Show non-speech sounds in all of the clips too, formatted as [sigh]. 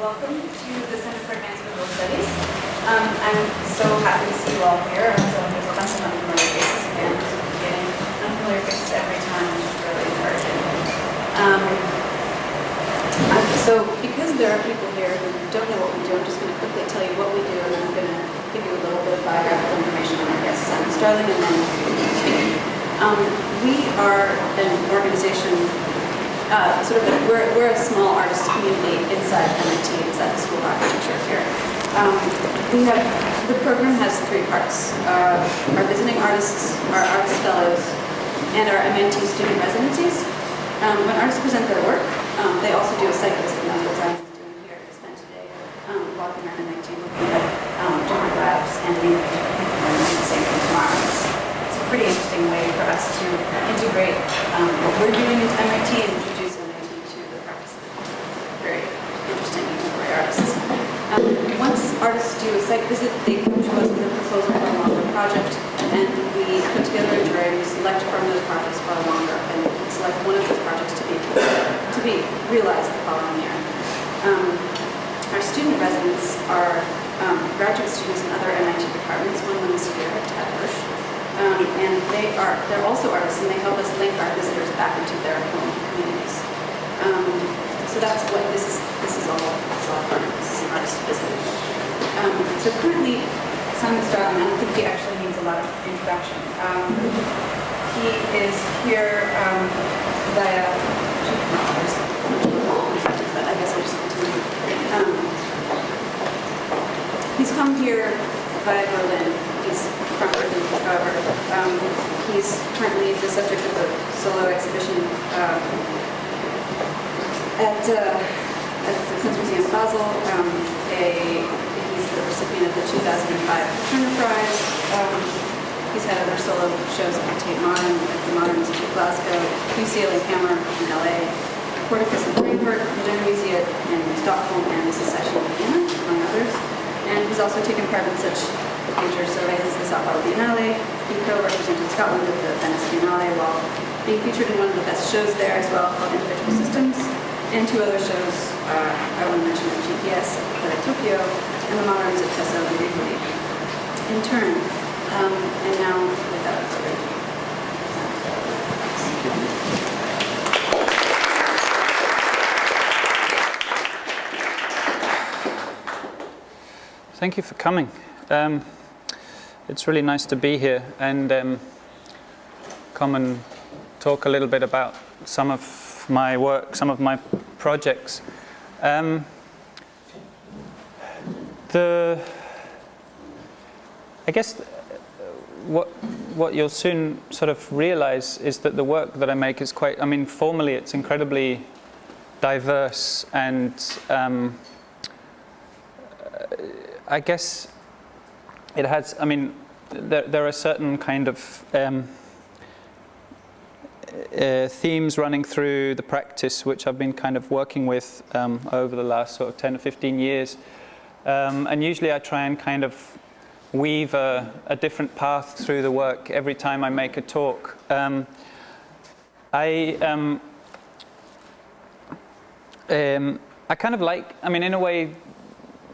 welcome to the Center for Advanced Visual Studies. Um, I'm so happy to see you all here. So there's a bunch of unfamiliar faces again. Getting unfamiliar faces every time, which is really encouraging. Um, so because there are people here who don't know what we do, I'm just going to quickly tell you what we do, and I'm going to give you a little bit of biographical information on our guests. guest, Simon Starling, and then. Um, we are an organization uh, sort of we're, we're a small artist community inside MIT, inside the School of Architecture here. Um, we have, the program has three parts. Uh, our visiting artists, our artist fellows, and our MIT student residencies. Um, when artists present their work, um, they also do a site visit, and that's what is doing here to spend today um, walking around MIT looking at um, different labs and the same thing tomorrow. It's, it's a pretty interesting way for us to integrate um, what we're doing into MIT to the practice of very interesting contemporary artists. Um, once artists do a site visit, they come to us with a proposal for a longer project, and we put together a jury, we select from those projects for a longer, and select one of those projects to be to be realized the following year. Um, our student residents are um, graduate students in other MIT departments. One of them is here at Hirsch. Um, and they are, they're also artists and they help us link our visitors back into their home communities. Um, so that's what this is, this is all, all part this is an artist visit. Um, so currently, Simon Starling, I don't think he actually needs a lot of introduction. Um, he is here um, via, I guess I'll. Um, he's come here via Berlin. He's from Berlin, however. Um, he's currently the subject of a solo exhibition um, at, uh, at the Kunstmuseum Basel. Um, a, recipient of the 2005 Turner Prize. Um, he's had other solo shows at Tate Modern, at the Modern Institute of Glasgow, UCLA Hammer in LA, Porticus in Frankfurt, Modern Museum in Stockholm, and the Secession in Vienna, among others. And he's also taken part in such major surveys as the Sao Paulo Biennale. He co-represented Scotland at the Venice Biennale while being featured in one of the best shows there as well called Individual Systems, and two other shows uh, I want to mention are GPS at Tokyo and the Moderns Teso and Rivoli. In turn, um, and now without further ado. Thank you for coming. Um, it's really nice to be here and um, come and talk a little bit about some of my work, some of my projects. Um, the, I guess what what you'll soon sort of realize is that the work that I make is quite. I mean, formally, it's incredibly diverse and. Um, I guess it has, I mean, there, there are certain kind of um, uh, themes running through the practice which I've been kind of working with um, over the last sort of 10 or 15 years. Um, and usually I try and kind of weave a, a, different path through the work every time I make a talk. Um, I, um, um, I kind of like, I mean, in a way,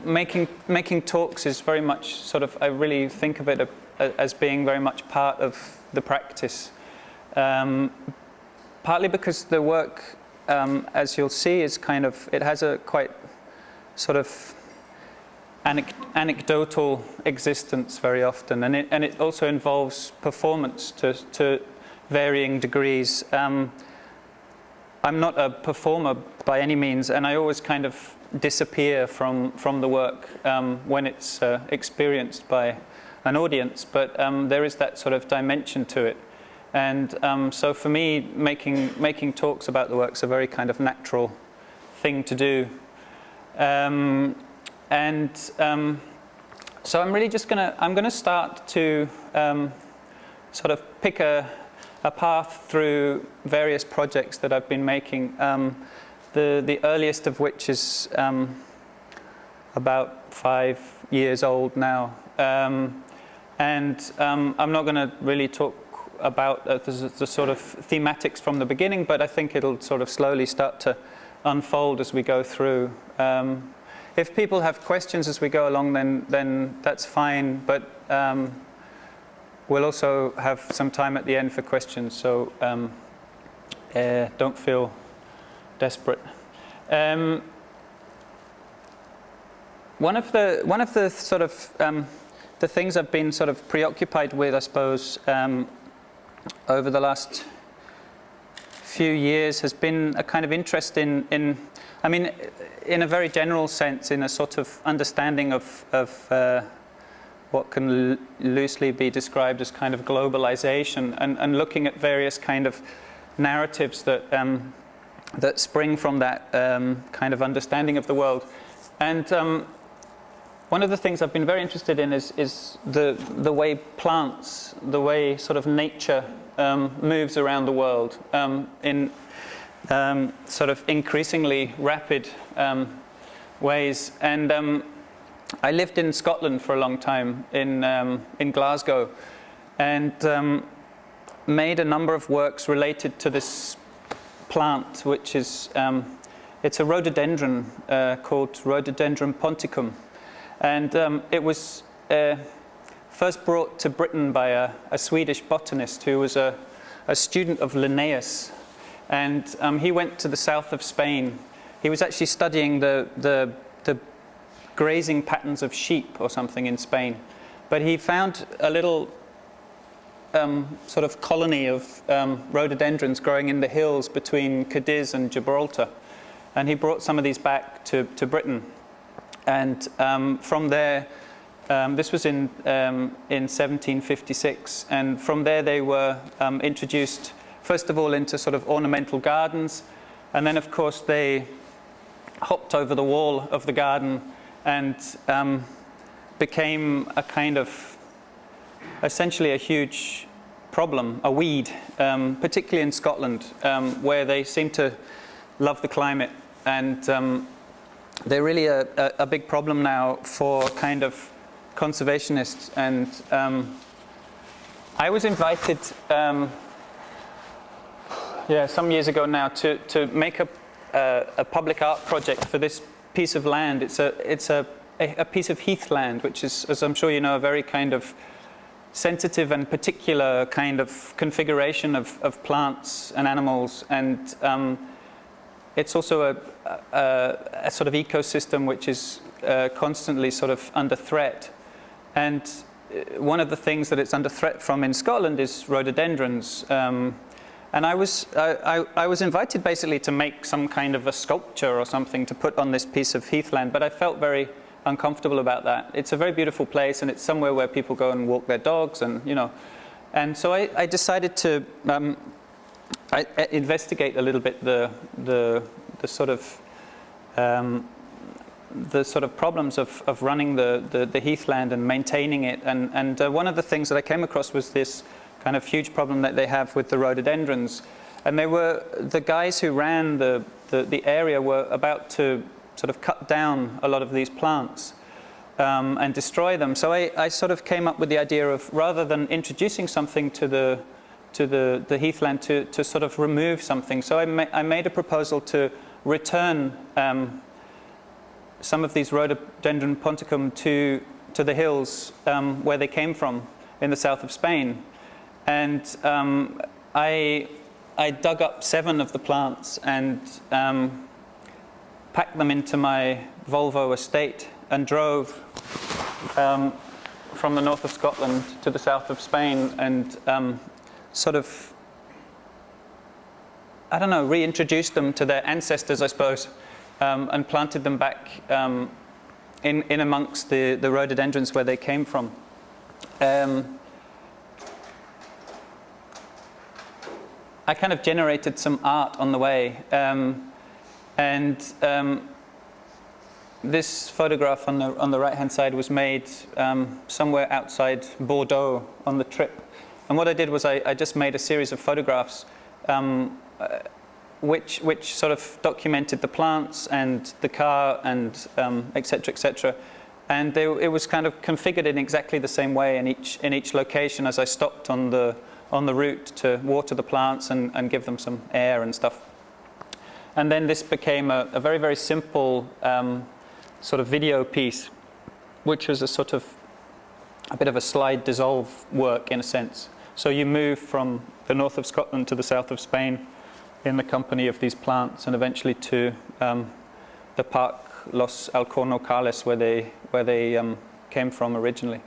making making talks is very much sort of I really think of it a, a, as being very much part of the practice. Um, partly because the work, um, as you'll see, is kind of it has a quite sort of anecdotal existence very often, and it and it also involves performance to to varying degrees. Um, I'm not a performer by any means, and I always kind of disappear from, from the work um, when it's uh, experienced by an audience, but um, there is that sort of dimension to it. And um, so for me, making, making talks about the work is a very kind of natural thing to do. Um, and um, so I'm really just gonna, I'm gonna start to um, sort of pick a, a path through various projects that I've been making the, the earliest of which is um, about five years old now. Um, and um, I'm not going to really talk about uh, the, the, sort of thematics from the beginning, but I think it'll sort of slowly start to unfold as we go through. Um, if people have questions as we go along, then, then that's fine. But um, we'll also have some time at the end for questions, so um, uh, don't feel desperate. Um, one of the one of the sort of um, the things I've been sort of preoccupied with, I suppose, um, over the last few years has been a kind of interest in, in I mean, in a very general sense, in a sort of understanding of, of uh, what can loosely be described as kind of globalization and, and looking at various kind of narratives that, um, that spring from that um, kind of understanding of the world. And um, one of the things I've been very interested in is, is the, the way plants, the way sort of nature um, moves around the world um, in um, sort of increasingly rapid um, ways. And um, I lived in Scotland for a long time, in, um, in Glasgow, and made a number of works related to this plant, which is, it's a rhododendron uh, called Rhododendron ponticum. And um, it was uh, first brought to Britain by a, a, Swedish botanist who was a, a student of Linnaeus. And um, he went to the south of Spain. He was actually studying the, the, the grazing patterns of sheep or something in Spain. But he found a little um, sort of colony of um, rhododendrons growing in the hills between Cadiz and Gibraltar. And he brought some of these back to, to Britain. And um, from there, um, this was in, um, in 1756, and from there they were um, introduced, first of all, into sort of ornamental gardens, and then, of course, they hopped over the wall of the garden and um, became a kind of, essentially a huge problem, a weed, um, particularly in Scotland, where they seem to love the climate and they're really a, a, a, big problem now for kind of conservationists. And um, I was invited, um, yeah, some years ago now, to, to make a, a, public art project for this piece of land. It's a, it's a, a piece of heathland, which is, as I'm sure you know, a very kind of sensitive and particular kind of configuration of, of plants and animals. And um, it's also a, a, a, sort of ecosystem which is uh, constantly sort of under threat. And uh, one of the things that it's under threat from in Scotland is rhododendrons. Um, and I was, I, I, I, was invited basically to make some kind of a sculpture or something to put on this piece of heathland, but I felt very uncomfortable about that. It's a very beautiful place and it's somewhere where people go and walk their dogs and, you know. And so I, I decided to um, I, I investigate a little bit the, the, the sort of um, the sort of problems of, of running the, the, the heathland and maintaining it. And, and uh, one of the things that I came across was this kind of huge problem that they have with the rhododendrons. And they were, the guys who ran the, the, the area were about to sort of cut down a lot of these plants um, and destroy them. So I, I sort of came up with the idea of rather than introducing something to the, to the, the heathland to, to sort of remove something. So I, ma I made a proposal to return um, some of these rhododendron ponticum to, to the hills um, where they came from in the south of Spain. And um, I, I dug up seven of the plants and um, packed them into my Volvo estate and drove um, from the north of Scotland to the south of Spain and um, sort of, I don't know, reintroduced them to their ancestors, I suppose, um, and planted them back in, in amongst the, the rhododendrons where they came from. Um, I kind of generated some art on the way. Um, and um, this photograph on the, on the right-hand side was made um, somewhere outside Bordeaux on the trip. And what I did was I, I just made a series of photographs um, uh, which, which sort of documented the plants and the car and um, et cetera, et. And they, it was kind of configured in exactly the same way in each, in each location as I stopped on the, on the route to water the plants and, and give them some air and stuff. And then this became a, a very, very simple um, sort of video piece, which was a sort of a bit of a slide dissolve work in a sense. So you move from the north of Scotland to the south of Spain in the company of these plants and eventually to um, the park Los Alcornocales where they, where they um, came from originally.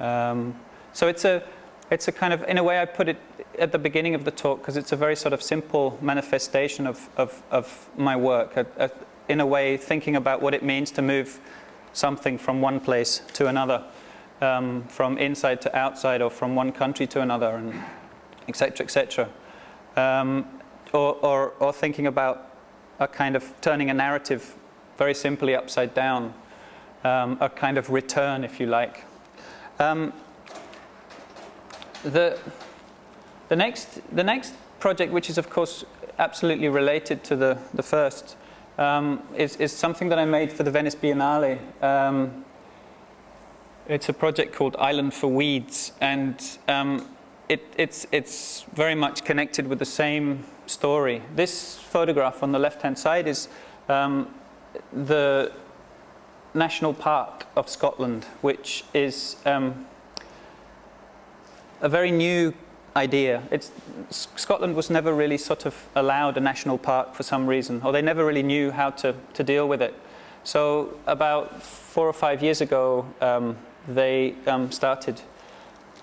Um, so it's a, it's a kind of, in a way I put it at the beginning of the talk because it's a very sort of simple manifestation of, of, of my work. A, a, in a way thinking about what it means to move something from one place to another, um, from inside to outside or from one country to another, and etc. etc. Um, or, or, or thinking about a kind of turning a narrative very simply upside down, um, a kind of return, if you like. Um, the, the, next, the next project, which is of course absolutely related to the, the first, um, is, is something that I made for the Venice Biennale. Um, it's a project called Island for Weeds, and um, it, it's, it's very much connected with the same story. This photograph on the left-hand side is um, the National Park of Scotland, which is um, a very new idea. It's, Scotland was never really sort of allowed a national park for some reason, or they never really knew how to, to deal with it. So about four or five years ago, um, they um, started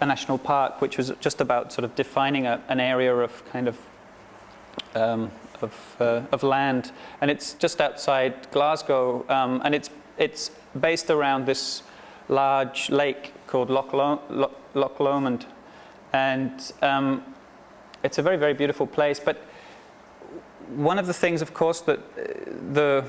a national park, which was just about sort of defining a, an area of kind of um, of, uh, of, land, and it's just outside Glasgow, um, and it's it's based around this large lake called Loch, Lo Loch, Loch Lomond, and um, it's a very, very beautiful place. But one of the things, of course, that uh, the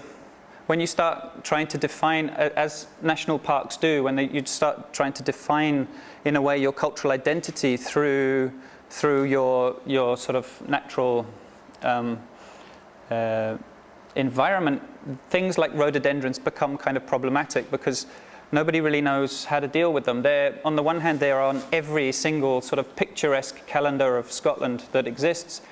when you start trying to define, as national parks do, when they, you start trying to define, in a way, your cultural identity through through your your sort of natural um, uh, environment, things like rhododendrons become kind of problematic because nobody really knows how to deal with them. They're, on the one hand, they're on every single sort of picturesque calendar of Scotland that exists.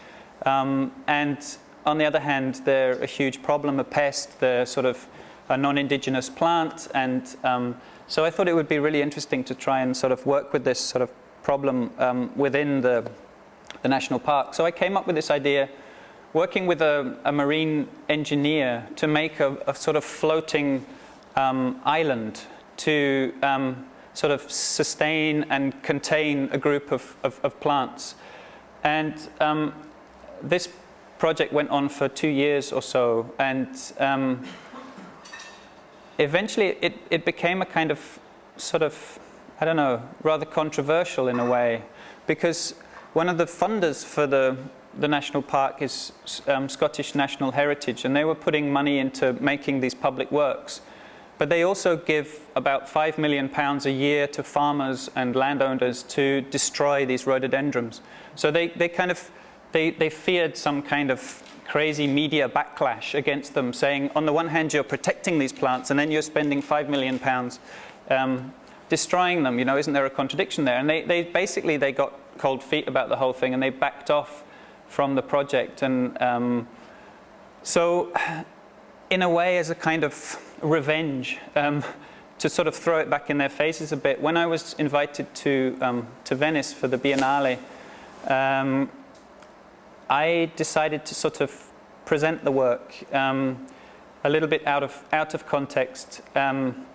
Um, and on the other hand, they're a huge problem, a pest, they're sort of a non-indigenous plant. And um, so I thought it would be really interesting to try and sort of work with this sort of problem um, within the, the national park. So I came up with this idea working with a, a marine engineer to make a, a sort of floating um, island to um, sort of sustain and contain a group of, of, of plants. And um, this project went on for two years or so, and um, eventually it, it became a kind of sort of, I don't know, rather controversial in a way, because one of the funders for the, the national park is um, Scottish National Heritage, and they were putting money into making these public works. But they also give about five million pounds a year to farmers and landowners to destroy these rhododendrons. So they, they kind of, they, they feared some kind of crazy media backlash against them, saying on the one hand you're protecting these plants and then you're spending five million pounds um, destroying them, you know, isn't there a contradiction there? And they, they basically, they got cold feet about the whole thing and they backed off from the project. And um, so in a way as a kind of revenge um, to sort of throw it back in their faces a bit. When I was invited to, um, to Venice for the Biennale, um, I decided to sort of present the work um, a little bit out of, out of context. Um,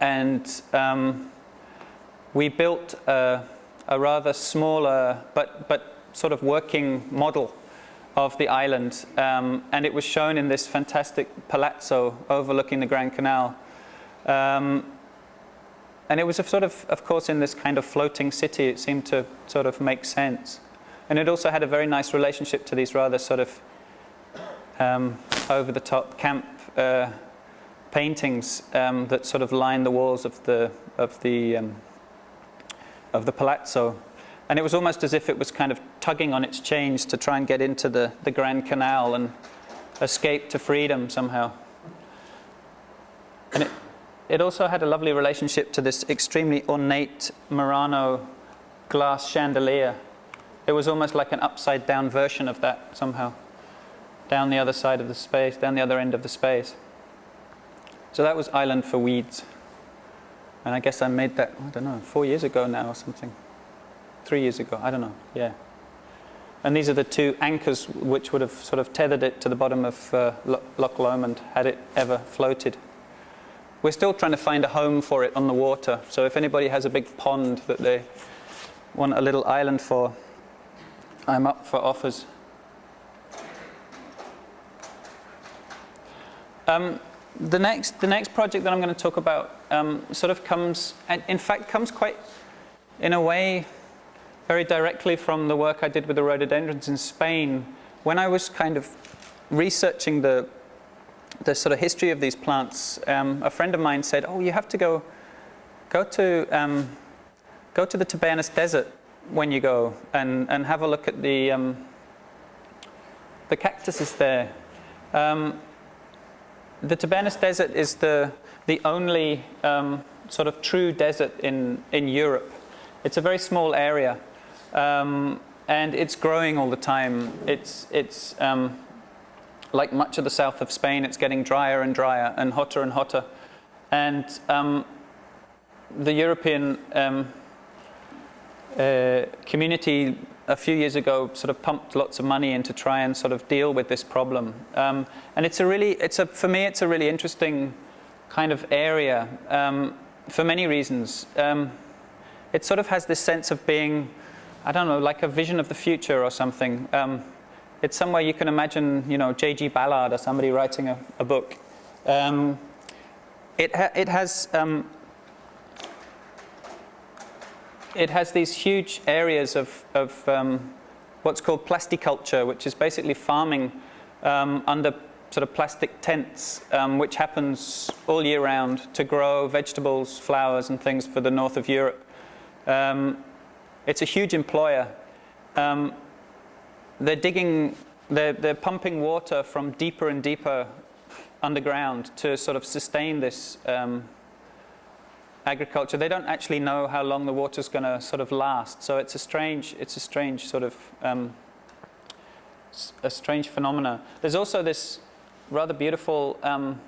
and um, we built a, a rather smaller but, but sort of working model of the island, um, and it was shown in this fantastic palazzo overlooking the Grand Canal. Um, and it was a sort of, of course, in this kind of floating city, it seemed to sort of make sense. And it also had a very nice relationship to these rather sort of um, over-the-top camp uh, paintings um, that sort of line the walls of the of the um, of the palazzo. And it was almost as if it was kind of tugging on its chains to try and get into the, the Grand Canal and escape to freedom somehow. And it, it also had a lovely relationship to this extremely ornate Murano glass chandelier. It was almost like an upside down version of that somehow, down the other side of the space, down the other end of the space. So that was Island for Weeds. And I guess I made that, I don't know, four years ago now or something. Three years ago, I don't know, yeah. And these are the two anchors which would have sort of tethered it to the bottom of uh, Loch Lomond had it ever floated. We're still trying to find a home for it on the water. So if anybody has a big pond that they want a little island for, I'm up for offers. Um, the next, the next project that I'm going to talk about um, sort of comes, in fact, comes quite, in a way, very directly from the work I did with the rhododendrons in Spain. When I was kind of researching the, the sort of history of these plants, um, a friend of mine said, "Oh, you have to go, go to, um, go to the Tabernas Desert when you go and, and have a look at the, um, the cactuses there." Um, the Tabernas Desert is the, the only um, sort of true desert in, in Europe. It's a very small area um, and it's growing all the time. It's, it's um, like much of the south of Spain, it's getting drier and drier and hotter and hotter. And um, the European um, uh, community a few years ago sort of pumped lots of money in to try and sort of deal with this problem. Um, and it's a really, it's a, for me, it's a really interesting kind of area um, for many reasons. It sort of has this sense of being, I don't know, like a vision of the future or something. Um, it's somewhere you can imagine, you know, J.G. Ballard or somebody writing a, a book. Um, it, ha it has um, it has these huge areas of, of um, what's called plasticulture, which is basically farming um, under sort of plastic tents, um, which happens all year round to grow vegetables, flowers and things for the north of Europe. Um, it's a huge employer. Um, they're digging, they're, they're pumping water from deeper and deeper underground to sort of sustain this um, agriculture, they don't actually know how long the water's going to sort of last. So it's a strange, it's a strange sort of um, a strange phenomena. There's also this rather beautiful um,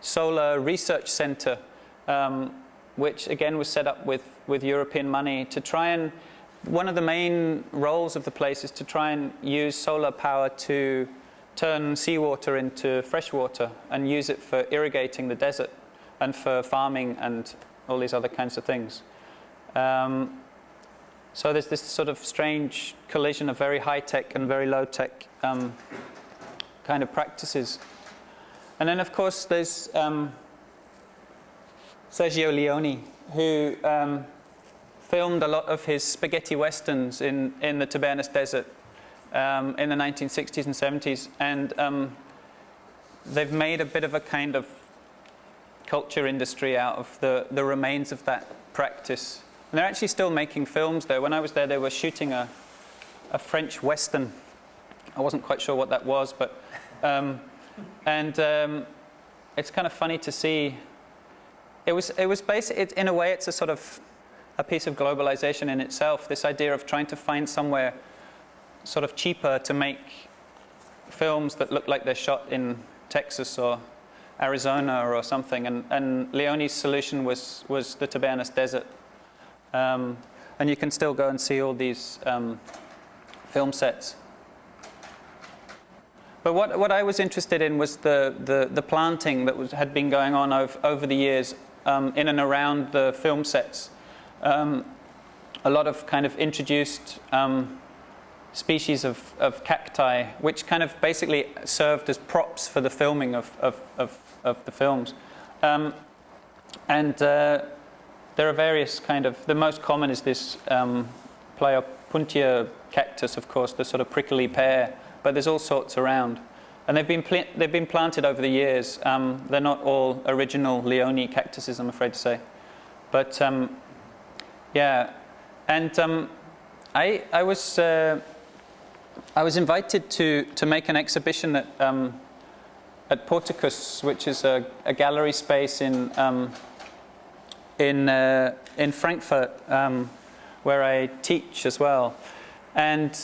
solar research center, um, which again was set up with with European money to try and. One of the main roles of the place is to try and use solar power to turn seawater into fresh water and use it for irrigating the desert and for farming and all these other kinds of things. Um, so there's this sort of strange collision of very high-tech and very low-tech um, kind of practices. And then, of course, there's um, Sergio Leone, who um, filmed a lot of his spaghetti westerns in, in the Tabernas Desert um, in the 1960s and 70s. And um, they've made a bit of a kind of culture industry out of the, the remains of that practice. And they're actually still making films there. When I was there, they were shooting a, a French Western. I wasn't quite sure what that was, but. Um, and um, it's kind of funny to see. It was, it was basically, it, in a way, it's a sort of a piece of globalization in itself. This idea of trying to find somewhere sort of cheaper to make films that look like they're shot in Texas or Arizona or something. And, and Leone's solution was, was the Tabernas Desert. Um, and you can still go and see all these um, film sets. But what, what I was interested in was the, the, the planting that was, had been going on over, over the years um, in and around the film sets. Um, a lot of kind of introduced um, species of, of cacti, which kind of basically served as props for the filming of, of, of of the films. Um, and uh, there are various kind of, the most common is this um, Pleopuntia cactus, of course, the sort of prickly pear, but there's all sorts around. And they've been, they've been planted over the years. Um, they're not all original Leone cactuses, I'm afraid to say. But um, yeah, and um, I, I, was, uh, I was invited to, to make an exhibition at um, at Porticus, which is a, a gallery space in um, in uh, in Frankfurt, um, where I teach as well, and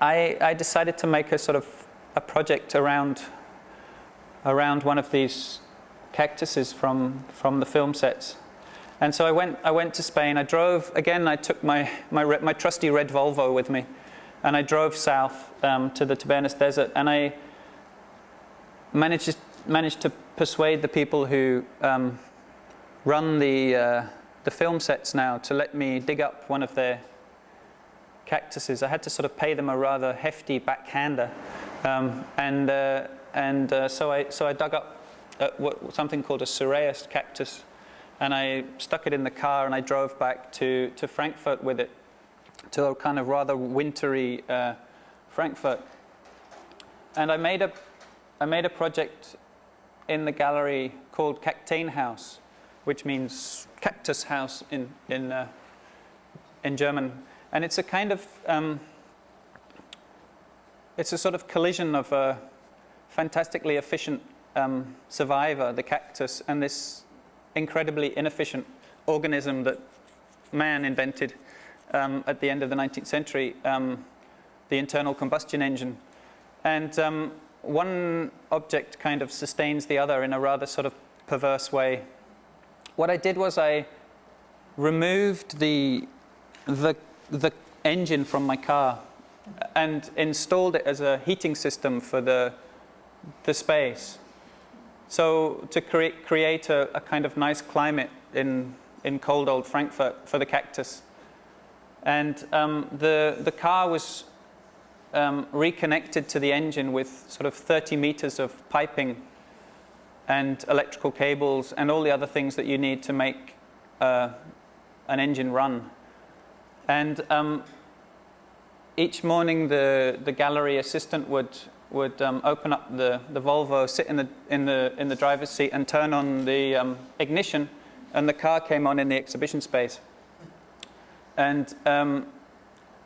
I, I decided to make a sort of a project around around one of these cactuses from, from the film sets. And so I went, I went to Spain. I drove, again, I took my, my, my trusty red Volvo with me. And I drove south um, to the Tabernas Desert. And I managed, managed to persuade the people who um, run the, uh, the film sets now to let me dig up one of their cactuses. I had to sort of pay them a rather hefty backhander. Um, and uh, and uh, so, I, so I dug up uh, what, something called a Cereus cactus and I stuck it in the car and I drove back to, to Frankfurt with it, to a kind of rather wintry uh, Frankfurt. And I made, a, I made a project in the gallery called House, which means cactus house in, in, uh, in German. And it's a kind of, um, it's a sort of collision of a fantastically efficient um, survivor, the cactus, and this incredibly inefficient organism that man invented um, at the end of the 19th century, um, the internal combustion engine. And um, one object kind of sustains the other in a rather sort of perverse way. What I did was I removed the, the, the engine from my car and installed it as a heating system for the, the space. So to create, create a, a, kind of nice climate in, in cold old Frankfurt for the cactus. And um, the, the car was um, reconnected to the engine with sort of 30 meters of piping and electrical cables and all the other things that you need to make uh, an engine run. And um, each morning the, the gallery assistant would would um, open up the, the Volvo, sit in the, in, the, in the driver's seat and turn on the um, ignition and the car came on in the exhibition space. And um,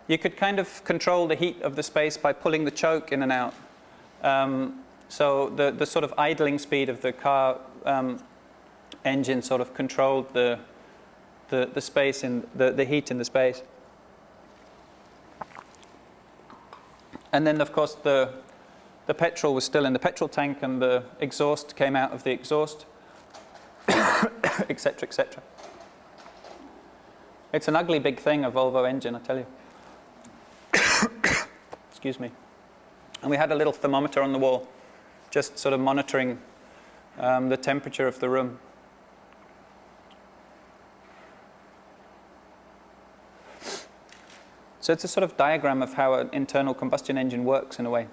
you could kind of control the heat of the space by pulling the choke in and out. Um, so the, the sort of idling speed of the car um, engine sort of controlled the, the, the space in the, the heat in the space. And then, of course, the, the petrol was still in the petrol tank and the exhaust came out of the exhaust, [coughs] etc., etc. It's an ugly big thing, a Volvo engine, I tell you. [coughs] Excuse me. And we had a little thermometer on the wall, just sort of monitoring um, the temperature of the room. So it's a sort of diagram of how an internal combustion engine works in a way.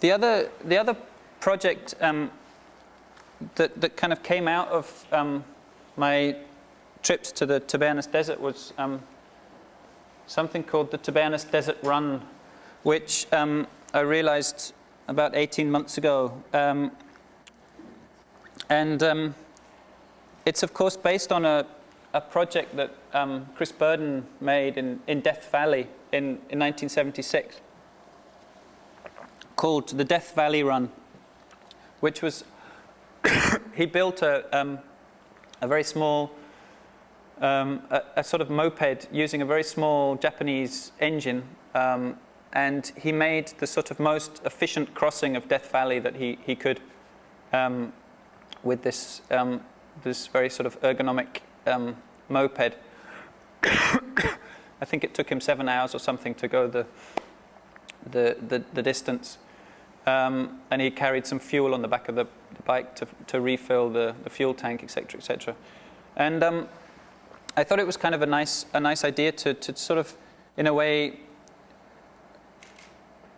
The other, the other project um, that, that kind of came out of um, my trips to the Tabernas Desert was um, something called the Tabernas Desert Run, which um, I realized about 18 months ago. Um, and um, it's, of course, based on a, a project that Chris Burden made in, in Death Valley in, in 1976 called the Death Valley Run, which was, [coughs] he built a, um, a very small, um, a, a, sort of moped using a very small Japanese engine. Um, and he made the sort of most efficient crossing of Death Valley that he, he could um, with this, um, this very sort of ergonomic um, moped. [coughs] I think it took him seven hours or something to go the, the, the, the distance. Um, and he carried some fuel on the back of the, the bike to, to refill the, the fuel tank, etc., etc. And um, I thought it was kind of a nice, a nice idea to, to sort of, in a way,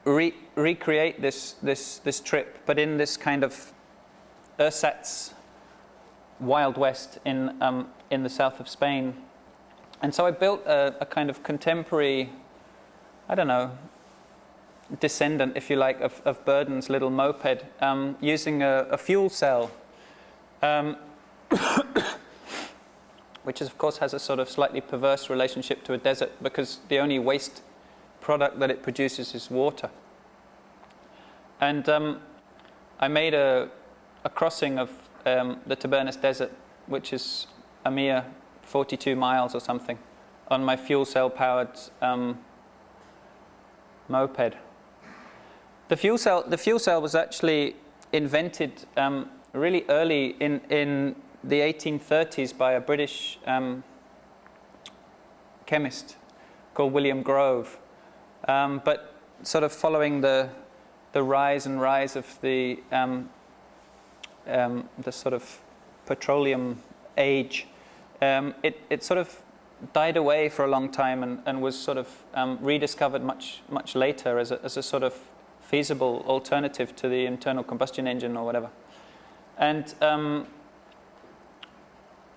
re recreate this, this, this trip, but in this kind of ersatz Wild West in, um, in the south of Spain. And so I built a, a kind of contemporary, I don't know, descendant, if you like, of, of Burden's little moped um, using a, a, fuel cell, um, [coughs] which is, of course has a sort of slightly perverse relationship to a desert because the only waste product that it produces is water. And um, I made a, a crossing of um, the Tabernas Desert, which is a mere 42 miles or something on my fuel cell powered um, moped. The fuel cell, the fuel cell was actually invented um, really early in, in the 1830s by a British um, chemist called William Grove. Um, but sort of following the, the rise and rise of the, um, the sort of petroleum age, um, it, it sort of died away for a long time and, and was sort of um, rediscovered much, much later as a, as a sort of feasible alternative to the internal combustion engine or whatever. And um,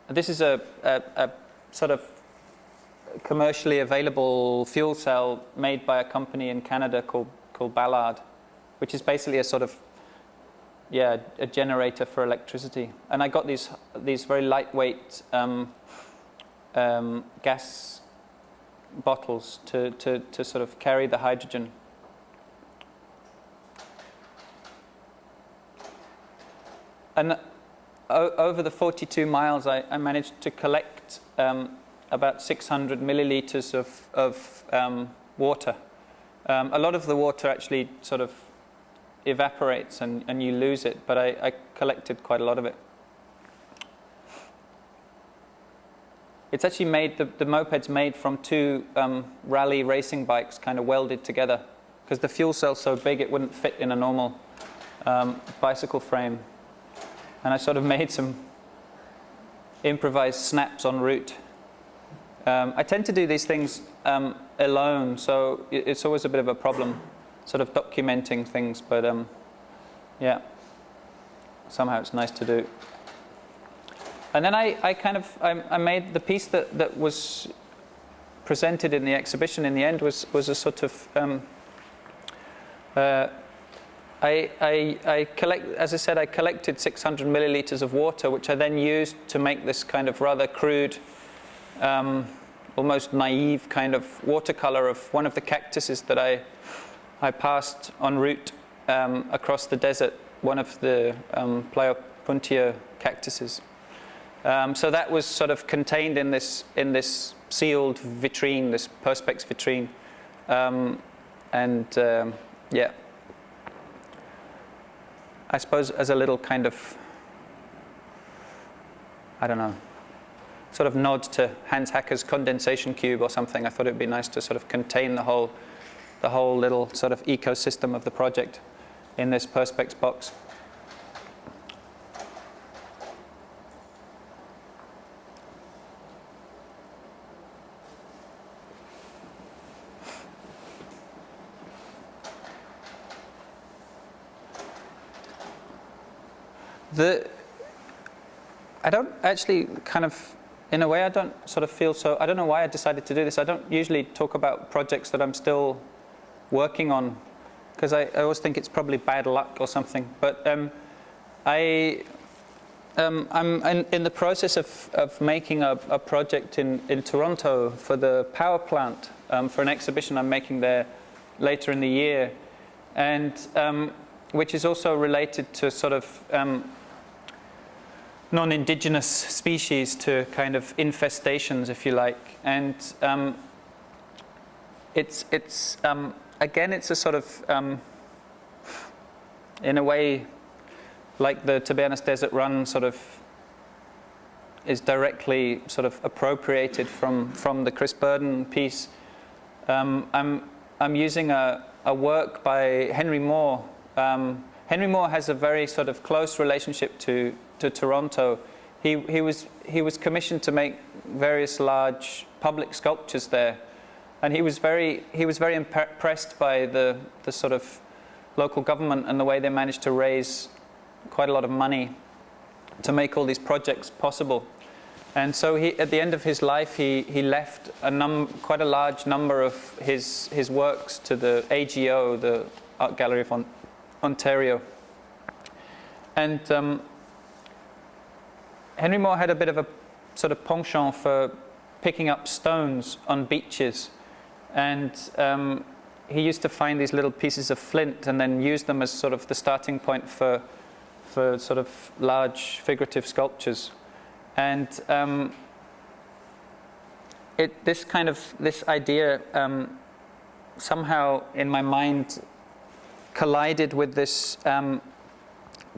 this is a, a, a, sort of commercially available fuel cell made by a company in Canada called, called Ballard, which is basically a sort of yeah, a generator for electricity. And I got these these very lightweight um, um, gas bottles to, to, to sort of carry the hydrogen. And over the 42 miles, I, I managed to collect um, about 600 milliliters of, of um, water. Um, a lot of the water actually sort of evaporates and, and you lose it, but I, I collected quite a lot of it. It's actually made, the, the moped's made from two um, rally racing bikes kind of welded together because the fuel cell's so big it wouldn't fit in a normal um, bicycle frame. And I sort of [laughs] made some improvised snaps en route. Um, I tend to do these things um, alone, so it's always a bit of a problem sort of documenting things, but um, yeah, somehow it's nice to do. And then I, I kind of, I, I, made the piece that, that was presented in the exhibition in the end was, was a sort of, um, uh, I, I, I collect, as I said, I collected 600 milliliters of water, which I then used to make this kind of rather crude, um, almost naive kind of watercolor of one of the cactuses that I, I passed en route um, across the desert, one of the um, cactuses. Um, so that was sort of contained in this in this sealed vitrine, this perspex vitrine, um, and um, yeah, I suppose as a little kind of I don't know, sort of nod to Hans Haacke's condensation cube or something. I thought it'd be nice to sort of contain the whole the whole little sort of ecosystem of the project in this perspex box. The, I don't actually kind of, in a way, I don't sort of feel so, I don't know why I decided to do this. I don't usually talk about projects that I'm still working on because I, I, always think it's probably bad luck or something. But um, I, um, I'm in, in, the process of, of making a, a, project in, in Toronto for the power plant um, for an exhibition I'm making there later in the year, and um, which is also related to sort of um, non-indigenous species to kind of infestations, if you like. And um, it's, it's um, again, it's a sort of, um, in a way, like the Tabernas Desert Run sort of is directly sort of appropriated from, from the Chris Burden piece. Um, I'm, I'm using a, a work by Henry Moore. Um, Henry Moore has a very sort of close relationship to, to Toronto. He, he, was, he was commissioned to make various large public sculptures there and he was very, he was very impressed by the, the sort of local government and the way they managed to raise quite a lot of money to make all these projects possible. And so he, at the end of his life, he, he left a num quite a large number of his, his works to the AGO, the Art Gallery of Ontario. And um, Henry Moore had a bit of a sort of penchant for picking up stones on beaches and um, he used to find these little pieces of flint and then use them as sort of the starting point for, for sort of large figurative sculptures. And um, it, this kind of this idea um, somehow in my mind collided with this um,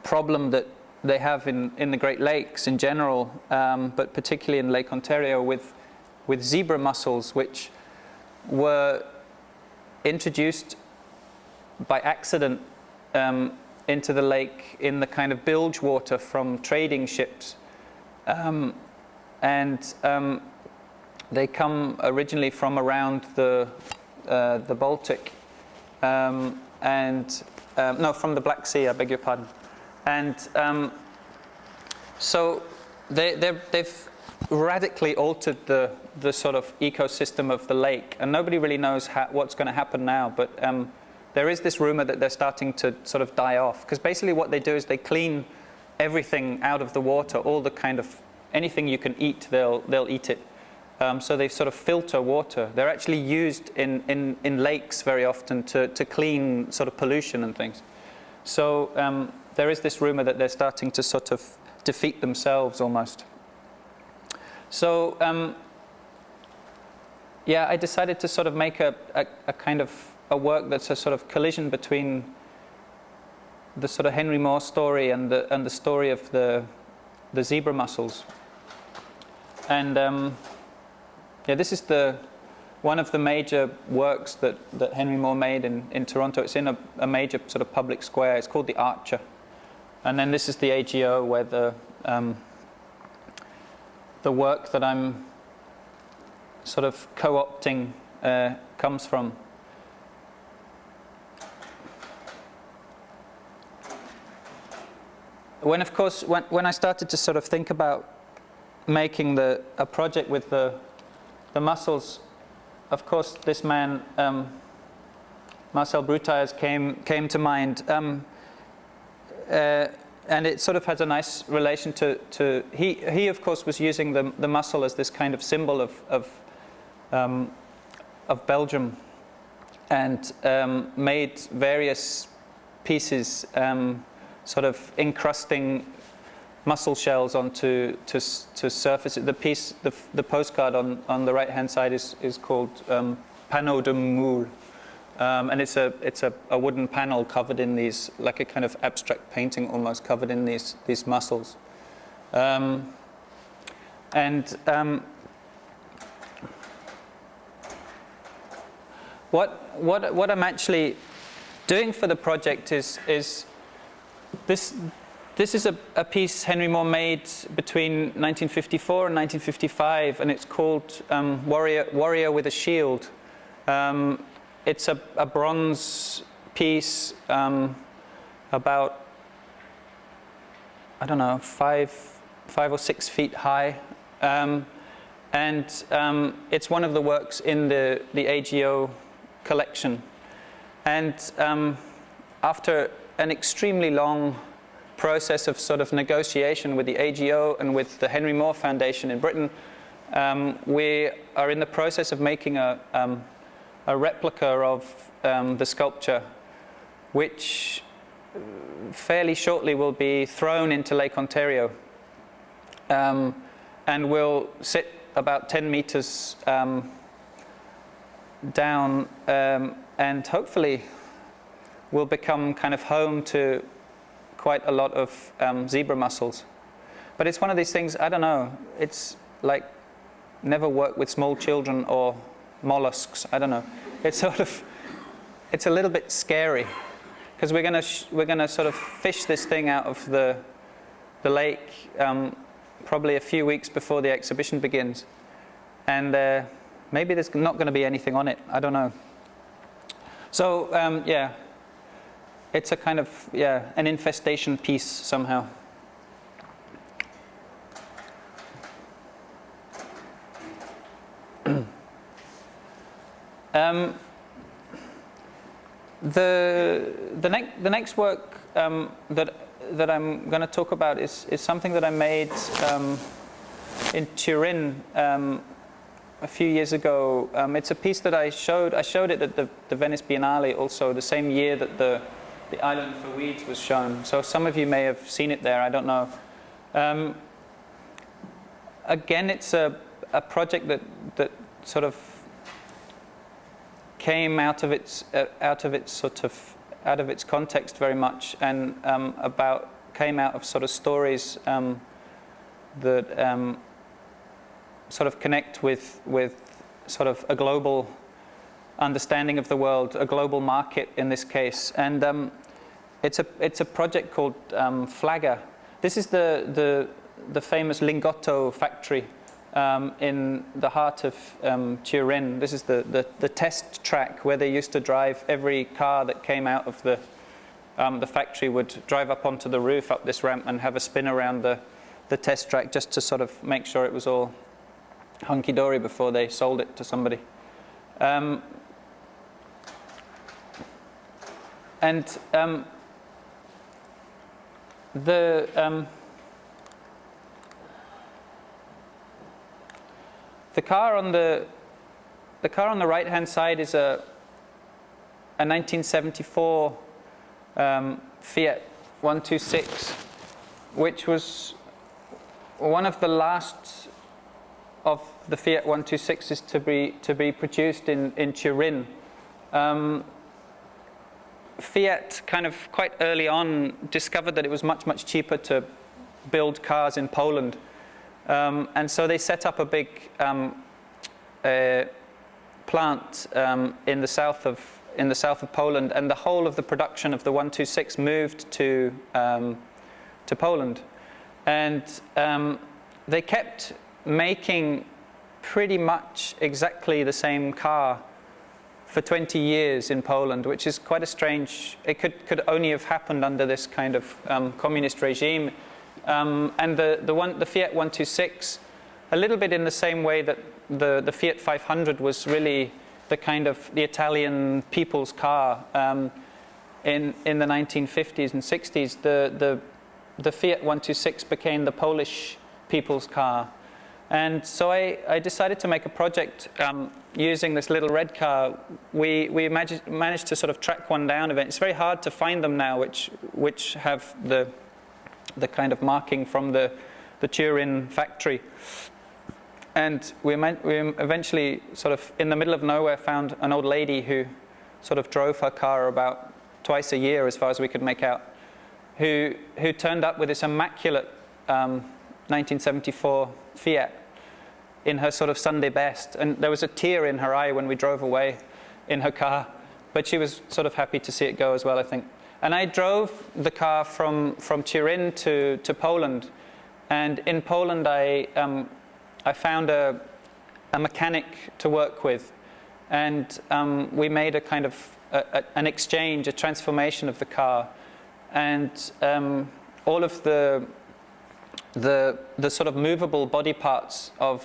problem that they have in, in the Great Lakes in general, um, but particularly in Lake Ontario with, with zebra mussels, which were introduced by accident um, into the lake in the kind of bilge water from trading ships. Um, and um, they come originally from around the, uh, the Baltic um, and, um, no, from the Black Sea, I beg your pardon. And um, so they, they've radically altered the, the sort of ecosystem of the lake, and nobody really knows what's going to happen now. But um, there is this rumor that they're starting to sort of die off, because basically what they do is they clean everything out of the water, all the kind of anything you can eat, they'll they'll eat it. Um, so they sort of filter water. They're actually used in, in, in lakes very often to, to clean sort of pollution and things. So um, there is this rumor that they're starting to sort of defeat themselves almost. So um, yeah, I decided to sort of make a, a, a, kind of a work that's a sort of collision between the sort of Henry Moore story and the and the story of the the zebra mussels. And um, yeah, this is the one of the major works that, that Henry Moore made in, in Toronto. It's in a, a major sort of public square. It's called the Archer. And then this is the AGO where the, um, the work that I'm sort of co-opting uh, comes from. When, of course, when, when I started to sort of think about making the, a project with the, the mussels, of course, this man, um, Marcel Broodthaers, came, came to mind. Um, uh, and it sort of has a nice relation to, to he, he of course was using the, the mussel as this kind of symbol of, of, um, of Belgium and um, made various pieces um, sort of encrusting mussel shells onto to, to surface. The piece, the, the postcard on, on the right hand side is, is called um, Panneau de Moule. Um, and it's a it's a, a, wooden panel covered in these like a kind of abstract painting almost covered in these these mussels um, and um, what what what I'm actually doing for the project is is this this is a, a piece Henry Moore made between 1954 and 1955 and it's called um, Warrior Warrior with a Shield. Um, it's a, a bronze piece um, about, I don't know, five, five or six feet high. Um, and um, it's one of the works in the, the AGO collection. And um, after an extremely long process of sort of negotiation with the AGO and with the Henry Moore Foundation in Britain, um, we are in the process of making a, um, a replica of um, the sculpture, which fairly shortly will be thrown into Lake Ontario um, and will sit about 10 meters um, down um, and hopefully will become kind of home to quite a lot of um, zebra mussels. But it's one of these things, I don't know, it's like never work with small children or mollusks. I don't know. It's [laughs] sort of, it's a little bit scary because we're going to we're going to sort of fish this thing out of the the lake um, probably a few weeks before the exhibition begins, and uh, maybe there's not going to be anything on it. I don't know. So um, yeah, it's a kind of yeah an infestation piece somehow. Um, the the next the next work um, that that I'm going to talk about is is something that I made um, in Turin um, a few years ago. Um, it's a piece that I showed. I showed it at the, the Venice Biennale also the same year that the the Island for Weeds was shown. So some of you may have seen it there. I don't know. Um, again, it's a a project that that sort of came out of its uh, out of its sort of out of its context very much, and um, about came out of sort of stories um, that um, sort of connect with with sort of a global understanding of the world, a global market in this case, and um, it's a it's a project called um, Flaga. This is the the the famous Lingotto factory um, in the heart of um, Turin. This is the, the, the, test track where they used to drive every car that came out of the, um, the factory would drive up onto the roof up this ramp and have a spin around the, the test track just to sort of make sure it was all hunky-dory before they sold it to somebody. Um, and um, the The car on the the car on the right hand side is a a 1974 um, Fiat 126, which was one of the last of the Fiat 126s to be to be produced in in Turin. Um, Fiat kind of quite early on discovered that it was much much cheaper to build cars in Poland um, and so they set up a big um, uh, plant um, in the south of in the south of Poland, and the whole of the production of the 126 moved to um, to Poland, and um, they kept making pretty much exactly the same car for 20 years in Poland, which is quite a strange. It could could only have happened under this kind of um, communist regime um, and the, the, one, the Fiat 126, a little bit in the same way that the, the Fiat 500 was really the kind of the Italian people's car um, in, in the 1950s and 60s, the, the, the Fiat 126 became the Polish people's car. And so I, I decided to make a project um, using this little red car. We, we managed to sort of track one down. It's very hard to find them now, which, which have the the kind of marking from the, the Turin factory. And we, we eventually, sort of in the middle of nowhere, found an old lady who sort of drove her car about twice a year, as far as we could make out, who, who turned up with this immaculate um, 1974 Fiat in her sort of Sunday best. And there was a tear in her eye when we drove away in her car. But she was sort of happy to see it go as well, I think. And I drove the car from, from Turin to, to Poland. And in Poland, I, um, I found a, a mechanic to work with. And um, we made a kind of a, a, an exchange, a transformation of the car. And um, all of the, the, the sort of movable body parts of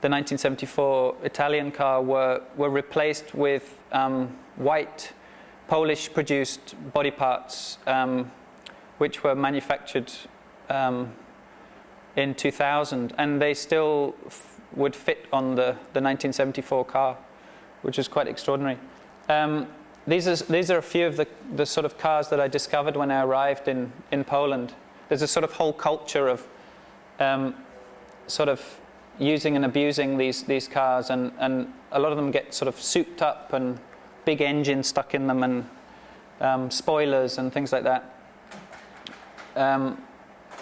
the 1974 Italian car were, were replaced with um, white Polish produced body parts um, which were manufactured um, in 2000 and they still would fit on the, the 1974 car which is quite extraordinary. Um, these, are, these are a few of the, the sort of cars that I discovered when I arrived in, in Poland. There's a sort of whole culture of um, sort of using and abusing these, these cars and, and a lot of them get sort of souped up and big engines stuck in them and um, spoilers and things like that. Um,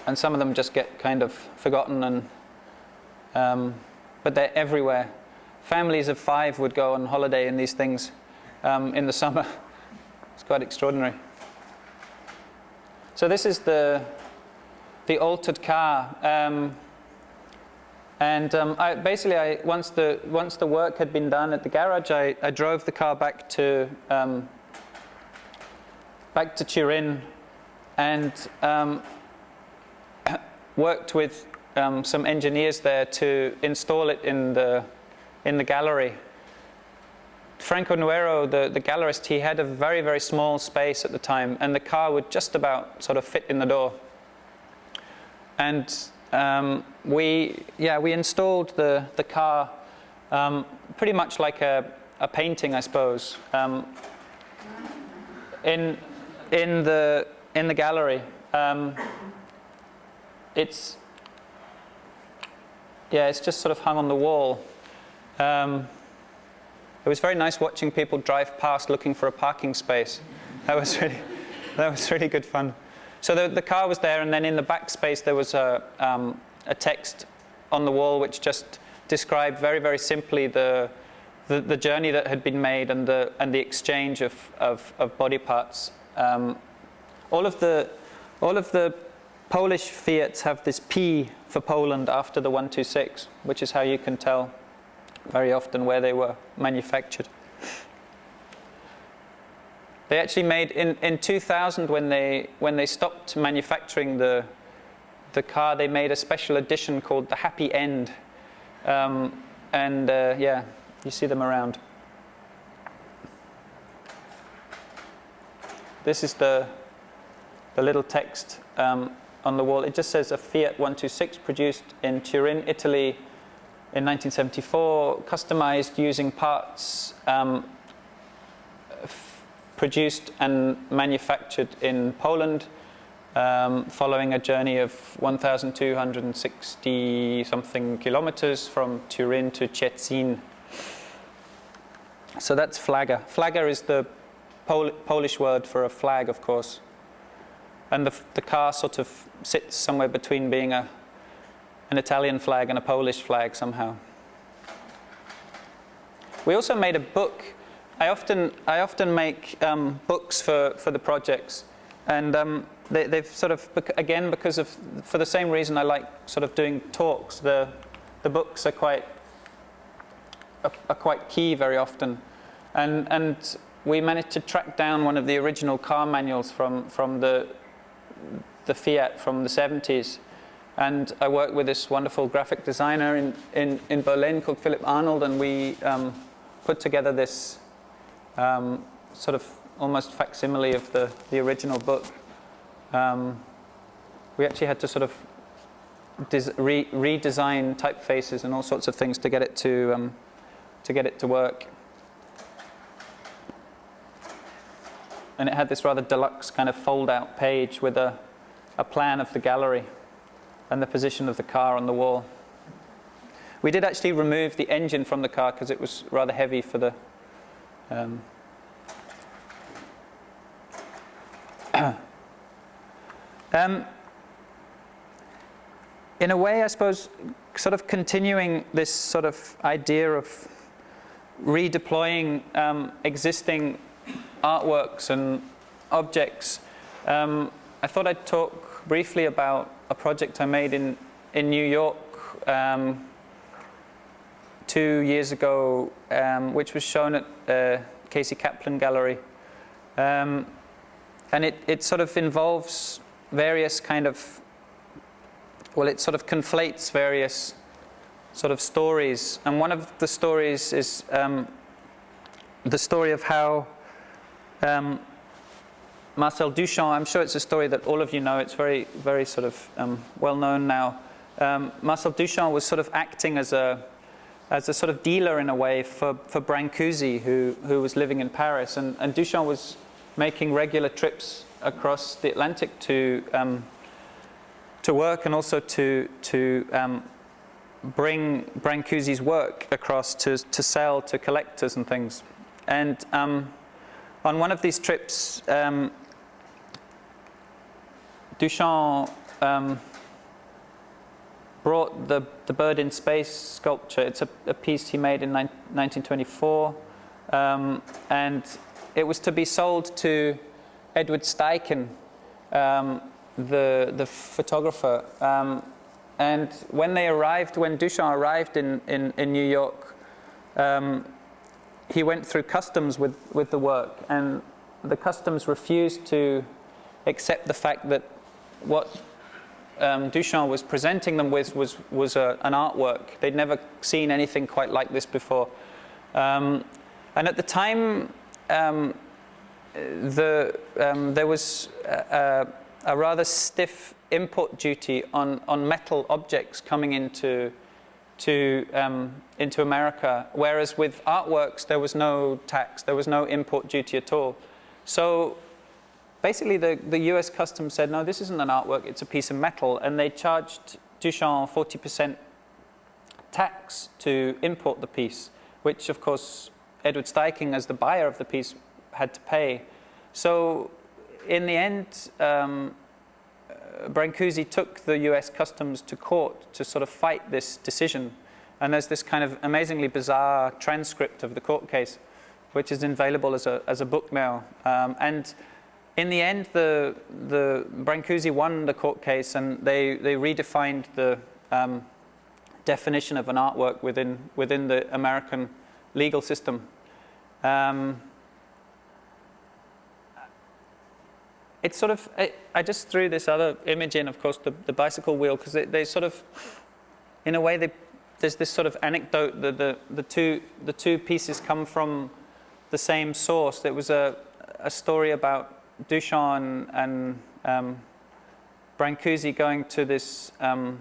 and some of them just get kind of forgotten and um, but they're everywhere. Families of five would go on holiday in these things um, in the [laughs] summer. It's quite extraordinary. So this is the the altered car. And um, I, basically, I, once, the, once the work had been done at the garage, I, I drove the car back to, um, back to Turin and um, [coughs] worked with um, some engineers there to install it in the, in the gallery. Franco Noero, the, the gallerist, he had a very, very small space at the time, and the car would just about sort of fit in the door. And um, we, yeah, we installed the, the car um, pretty much like a, a painting, I suppose, um, in, in, the, in the gallery. Um, it's, yeah, it's just sort of hung on the wall. Um, it was very nice watching people drive past looking for a parking space. That was really, [laughs] that was really good fun. So the, the car was there, and then in the backspace there was a, um, a text on the wall which just described very, very simply the, the, the, journey that had been made and the, and the exchange of, of, of body parts. Um, all, of the, all of the Polish Fiats have this P for Poland after the 126, which is how you can tell very often where they were manufactured. They actually made, in, in 2000 when they, when they stopped manufacturing the, the car, they made a special edition called the Happy End. Um, and uh, yeah, you see them around. This is the, the little text um, on the wall. It just says a Fiat 126 produced in Turin, Italy in 1974, customized using parts um, produced and manufactured in Poland um, following a journey of 1,260 something kilometers from Turin to Szczecin. So that's flaga. Flaga is the Pol Polish word for a flag, of course. And the, the car sort of sits somewhere between being a an Italian flag and a Polish flag somehow. We also made a book. I often, I often make um, books for, for the projects. And um, they, have sort of, again, because of, for the same reason I like sort of doing talks, the, the books are quite, are, are quite key very often. And, and we managed to track down one of the original car manuals from, from the, the Fiat from the 70s. And I worked with this wonderful graphic designer in, in, in Berlin called Philip Arnold, and we um, put together this um, sort of almost facsimile of the, the original book. Um, we actually had to sort of re redesign typefaces and all sorts of things to get it to, um, to get it to work. And it had this rather deluxe kind of fold-out page with a, a plan of the gallery and the position of the car on the wall. We did actually remove the engine from the car because it was rather heavy for the um, [clears throat] um, in a way, I suppose, sort of continuing this sort of idea of redeploying um, existing artworks and objects, um, I thought I'd talk briefly about a project I made in, in New York um, two years ago, um, which was shown at uh, Casey Kaplan Gallery. Um, and it, it sort of involves various kind of, well, it sort of conflates various sort of stories. And one of the stories is um, the story of how um, Marcel Duchamp, I'm sure it's a story that all of you know, it's very, very sort of um, well known now. Um, Marcel Duchamp was sort of acting as a, as a sort of dealer in a way for, for Brancusi, who, who was living in Paris. And, and Duchamp was making regular trips across the Atlantic to, um, to work and also to, to um, bring Brancusi's work across to, to sell to collectors and things. And um, on one of these trips, um, Duchamp um, brought the, the bird in space sculpture. It's a, a piece he made in 1924. Um, and it was to be sold to Edward Steichen, um, the, the photographer. Um, and when they arrived, when Duchamp arrived in, in, in New York, um, he went through customs with, with the work. And the customs refused to accept the fact that what um, Duchamp was presenting them with was, was a, an artwork. They'd never seen anything quite like this before. Um, and at the time, um, the, um, there was a, a, rather stiff import duty on, on metal objects coming into, to, um, into America, whereas with artworks there was no tax, there was no import duty at all. So basically the, the US customs said, no, this isn't an artwork, it's a piece of metal. And they charged Duchamp 40% tax to import the piece, which of course Edward Steichen, as the buyer of the piece, had to pay. So in the end, um, Brancusi took the US Customs to court to sort of fight this decision. And there's this kind of amazingly bizarre transcript of the court case, which is available as a, as a book now. Um, and in the end, the, the Brancusi won the court case and they, they redefined the um, definition of an artwork within, within the American legal system. Um, it's sort of, I, I, just threw this other image in, of course, the, the bicycle wheel, because they, they, sort of, in a way, they, there's this sort of anecdote that the, the, two, the two pieces come from the same source. There was a, a story about Duchamp and um, Brancusi going to this um,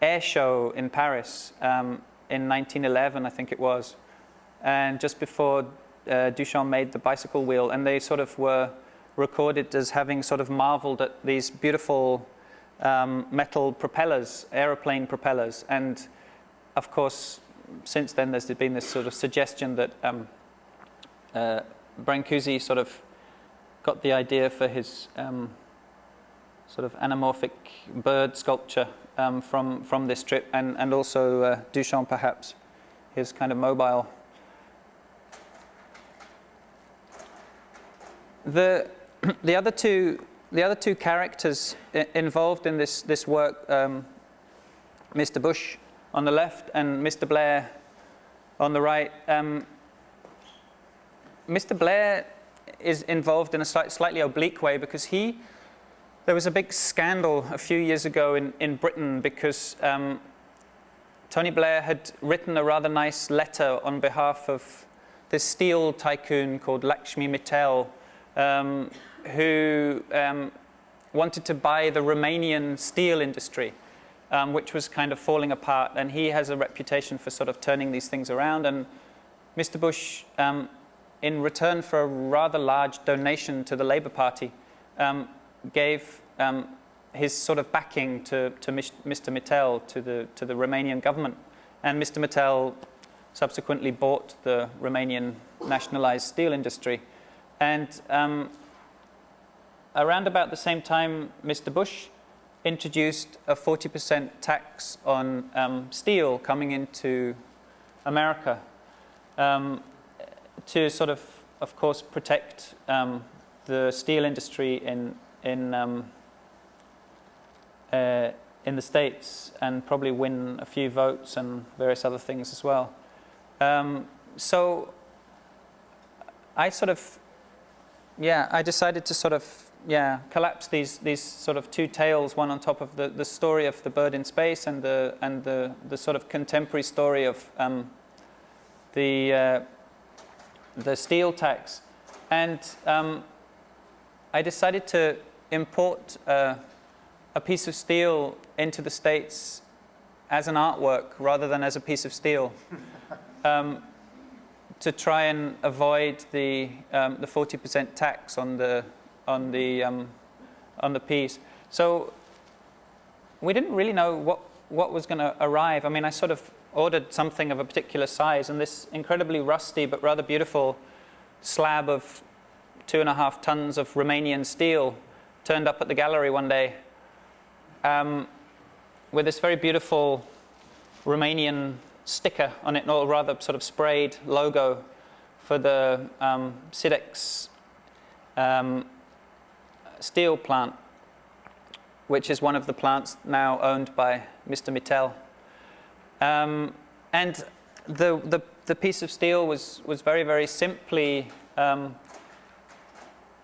air show in Paris um, in 1911, I think it was, and just before uh, Duchamp made the bicycle wheel, and they sort of were recorded as having sort of marveled at these beautiful um, metal propellers, aeroplane propellers, and of course, since then there's been this sort of suggestion that um, uh, Brancusi sort of got the idea for his um, sort of anamorphic bird sculpture um, from, from this trip, and, and also uh, Duchamp perhaps, his kind of mobile. The, [clears throat] the, other two, the other two characters involved in this, this work, um, Mr. Bush on the left and Mr. Blair on the right, um, Mr. Blair is involved in a slightly oblique way because he, there was a big scandal a few years ago in, in Britain because um, Tony Blair had written a rather nice letter on behalf of this steel tycoon called Lakshmi Mittal, um, who um, wanted to buy the Romanian steel industry, um, which was kind of falling apart. And he has a reputation for sort of turning these things around. And Mr. Bush um, in return for a rather large donation to the Labour Party, um, gave um, his sort of backing to, to Mr. Mittal, to the, to the Romanian government. And Mr. Mittal subsequently bought the Romanian nationalized steel industry. And um, around about the same time, Mr. Bush introduced a 40% tax on um, steel coming into America. Um, to sort of, of course, protect um, the steel industry in in um, uh, in the states and probably win a few votes and various other things as well. Um, so I sort of, yeah, I decided to sort of, yeah, collapse these these sort of two tales, one on top of the the story of the bird in space and the and the the sort of contemporary story of um, the uh, the steel tax. And um, I decided to import uh, a piece of steel into the States as an artwork rather than as a piece of steel [laughs] um, to try and avoid the um, the 40% tax on the on the um, on the piece. So we didn't really know what what was going to arrive. I mean, I sort of ordered something of a particular size, and this incredibly rusty but rather beautiful slab of two and a half tons of Romanian steel turned up at the gallery one day um, with this very beautiful Romanian sticker on it, or rather sort of sprayed logo for the um, Sidex um, steel plant, which is one of the plants now owned by Mr. Mittal. Um, and the, the, the, piece of steel was, was very, very simply um,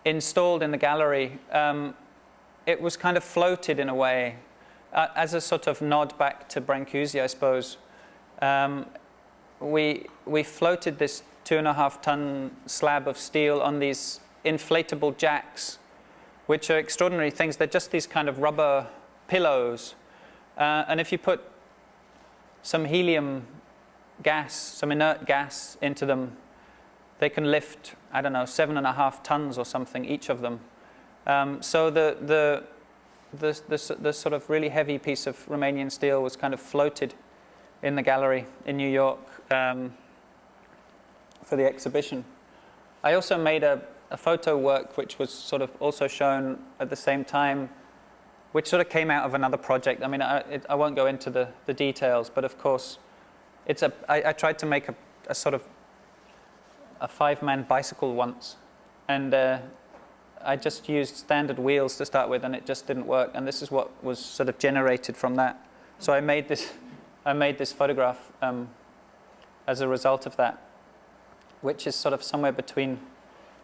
installed in the gallery. Um, it was kind of floated in a way uh, as a sort of nod back to Brancusi, I suppose. Um, we, we floated this two and a half ton slab of steel on these inflatable jacks, which are extraordinary things. They're just these kind of rubber pillows. Uh, and if you put some helium gas, some inert gas into them, they can lift, I don't know, seven and a half tons or something, each of them. Um, so the, the, the, the, the, sort of really heavy piece of Romanian steel was kind of floated in the gallery in New York um, for the exhibition. I also made a, a photo work which was sort of also shown at the same time, which sort of came out of another project. I mean, I, it, I won't go into the, the details, but of course, it's a, I, I tried to make a, a sort of a five-man bicycle once, and uh, I just used standard wheels to start with, and it just didn't work. And this is what was sort of generated from that. So I made this, I made this photograph um, as a result of that, which is sort of somewhere between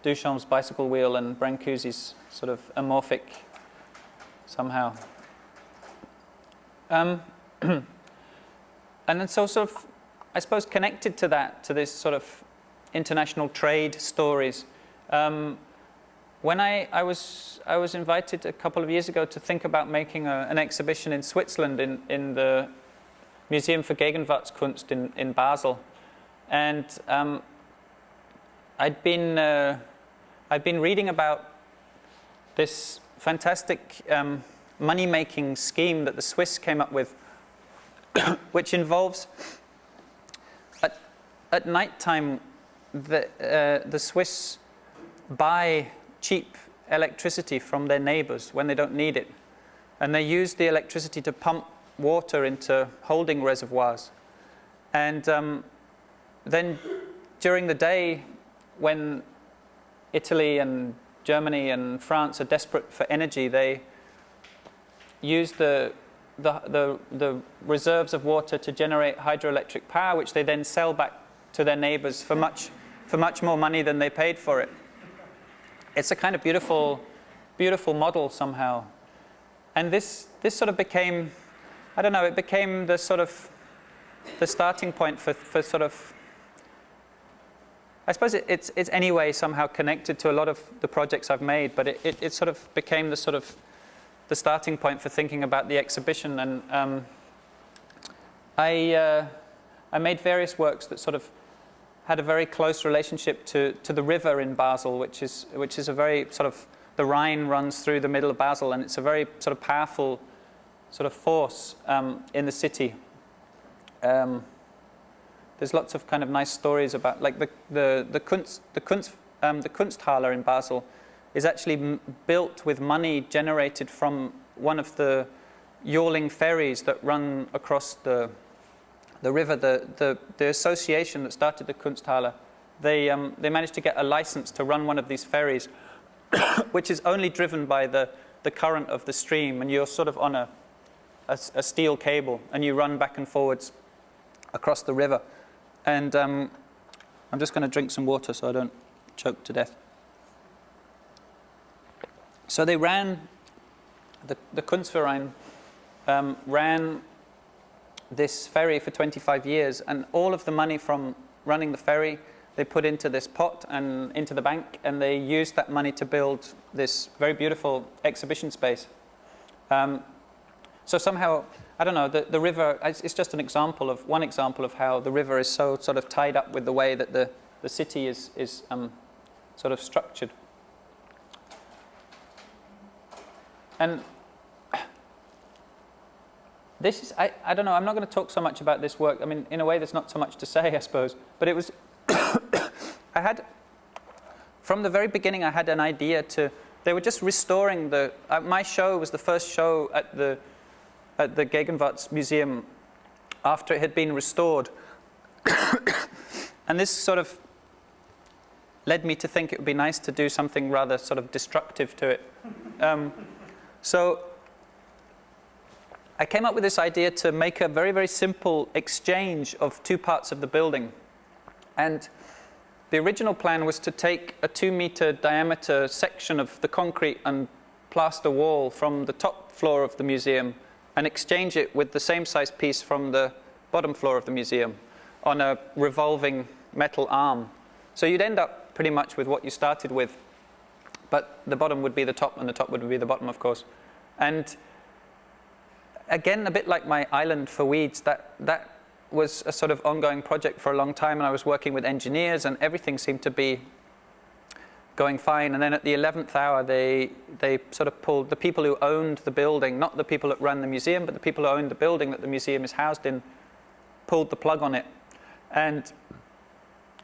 Duchamp's bicycle wheel and Brancusi's sort of amorphic somehow. Um, [clears throat] and then so sort of, I suppose connected to that, to this sort of international trade stories. Um, when I, I, was, I was invited a couple of years ago to think about making a, an exhibition in Switzerland in, in the Museum for Gegenwartskunst in, in Basel. And um, I'd, been, uh, I'd been reading about this fantastic um, money-making scheme that the Swiss came up with, [coughs] which involves at, at night time the, uh, the Swiss buy cheap electricity from their neighbors when they don't need it. And they use the electricity to pump water into holding reservoirs. And um, then during the day, when Italy and Germany and France are desperate for energy, they use the, the, the, the reserves of water to generate hydroelectric power, which they then sell back to their neighbors for much, for much more money than they paid for it it's a kind of beautiful, beautiful model somehow. And this, this sort of became, I don't know, it became the sort of, the starting point for, for sort of, I suppose it, it's, it's anyway somehow connected to a lot of the projects I've made, but it, it, it sort of became the sort of, the starting point for thinking about the exhibition. And um, I, uh, I made various works that sort of had a very close relationship to, to the river in Basel, which is, which is a very sort of, the Rhine runs through the middle of Basel, and it's a very sort of powerful sort of force um, in the city. Um, there's lots of kind of nice stories about, like the, the, the, Kunst, the, Kunst, um, the Kunsthalle in Basel is actually built with money generated from one of the yawling ferries that run across the, the river, the, the, the association that started the Kunsthalle, they, um, they managed to get a license to run one of these ferries, [coughs] which is only driven by the, the current of the stream, and you're sort of on a, a, a steel cable, and you run back and forwards across the river. And um, I'm just going to drink some water so I don't choke to death. So they ran, the, the Kunstverein um, ran this ferry for 25 years and all of the money from running the ferry they put into this pot and into the bank and they used that money to build this very beautiful exhibition space. Um, so somehow, I don't know, the, the river, it's just an example of, one example of how the river is so sort of tied up with the way that the, the city is, is um, sort of structured. And this is, I, I don't know, I'm not going to talk so much about this work. I mean, in a way, there's not so much to say, [laughs] I suppose. But it was, [coughs] I had, from the very beginning, I had an idea to, they were just restoring the, uh, my show was the first show at the, at the Gegenwarts Museum after it had been restored. [coughs] and this sort of led me to think it would be nice to do something rather sort of destructive to it. Um, so I came up with this idea to make a very, very simple exchange of two parts of the building. And the original plan was to take a two meter diameter section of the concrete and plaster wall from the top floor of the museum and exchange it with the same size piece from the bottom floor of the museum on a revolving metal arm. So you'd end up pretty much with what you started with, but the bottom would be the top and the top would be the bottom, of course. And again, a bit like my island for weeds, that, that was a sort of ongoing project for a long time and I was working with engineers and everything seemed to be going fine. And then at the 11th hour, they, they sort of pulled the people who owned the building, not the people that run the museum, but the people who owned the building that the museum is housed in, pulled the plug on it. And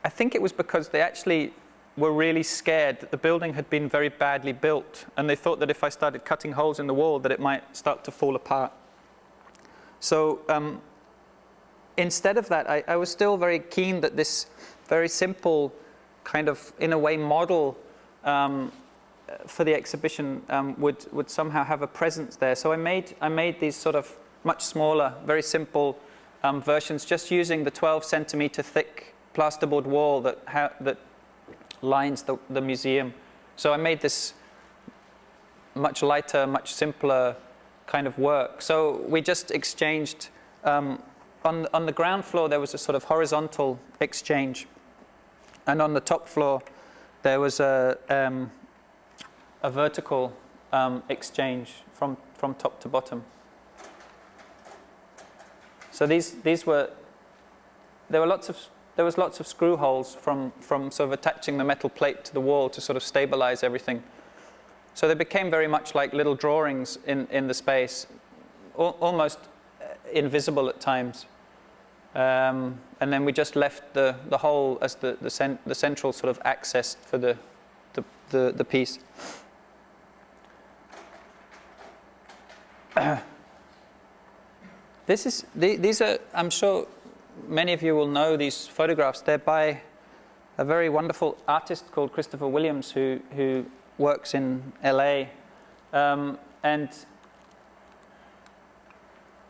I think it was because they actually were really scared that the building had been very badly built. And they thought that if I started cutting holes in the wall, that it might start to fall apart. So um, instead of that, I, I, was still very keen that this very simple kind of, in a way, model um, for the exhibition um, would, would somehow have a presence there. So I made, I made these sort of much smaller, very simple um, versions, just using the 12 centimeter thick plasterboard wall that, that lines the, the museum. So I made this much lighter, much simpler kind of work. So we just exchanged, um, on, on the ground floor there was a sort of horizontal exchange. And on the top floor there was a, um, a vertical um, exchange from, from top to bottom. So these, these were, there were lots of, there was lots of screw holes from, from sort of attaching the metal plate to the wall to sort of stabilize everything. So they became very much like little drawings in, in the space, al almost uh, invisible at times. Um, and then we just left the, the whole as the, the, cent the central sort of access for the, the, the, the piece. [clears throat] this is, the, these are, I'm sure many of you will know these photographs. They're by a very wonderful artist called Christopher Williams who, who works in LA. Um, and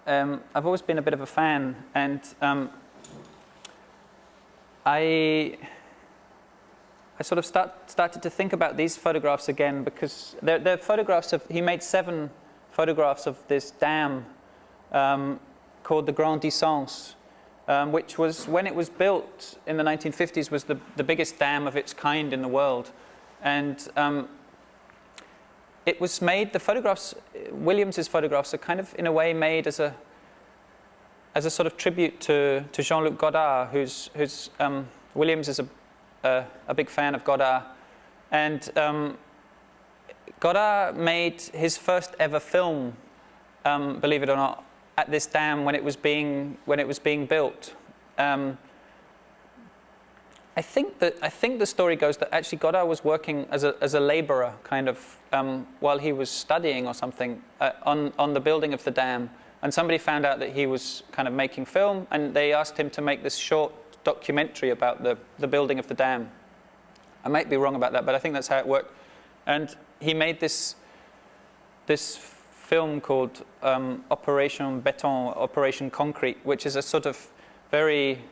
um, I've always been a bit of a fan and um, I, I sort of start, started to think about these photographs again because they're, they're, photographs of, he made seven photographs of this dam um, called the Grand Dixence um, which was, when it was built in the 1950s, was the, the biggest dam of its kind in the world. And um, it was made, the photographs, Williams's photographs are kind of in a way made as a, as a sort of tribute to, to Jean-Luc Godard, who's, who's um, Williams is a, a, a, big fan of Godard. And um, Godard made his first ever film, um, believe it or not, at this dam when it was being, when it was being built. Um, I think that I think the story goes that actually Godard was working as a as a laborer, kind of um, while he was studying or something uh, on on the building of the dam, and somebody found out that he was kind of making film, and they asked him to make this short documentary about the the building of the dam. I might be wrong about that, but I think that's how it worked, and he made this this film called um, Operation Beton, Operation Concrete, which is a sort of very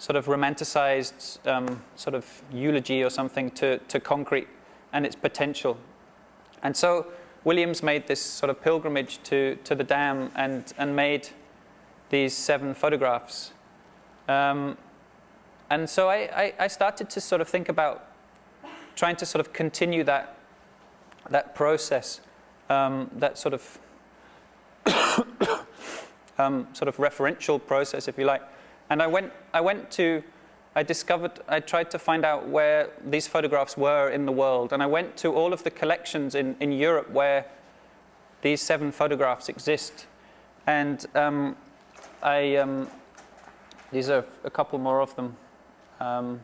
sort of romanticized um, sort of eulogy or something to, to concrete and its potential. And so Williams made this sort of pilgrimage to, to the dam and, and made these seven photographs. Um, and so I, I, I, started to sort of think about trying to sort of continue that, that process, um, that sort of [coughs] um, sort of referential process, if you like, and I went, I went to, I discovered, I tried to find out where these photographs were in the world. And I went to all of the collections in, in Europe where these seven photographs exist. And um, I, um, these are a couple more of them. Um,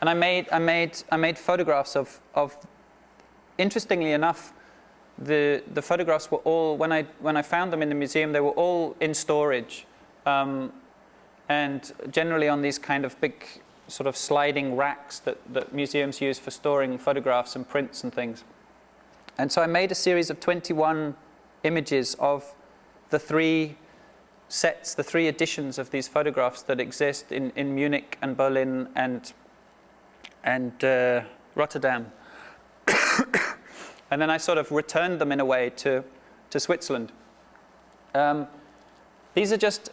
and I made, I made, I made photographs of, of, interestingly enough, the, the photographs were all, when I, when I found them in the museum, they were all in storage. Um, and generally on these kind of big sort of sliding racks that, that museums use for storing photographs and prints and things. And so I made a series of 21 images of the three sets, the three editions of these photographs that exist in, in Munich and Berlin and, and uh, Rotterdam. And then I sort of returned them in a way to, to Switzerland. Um, these are just,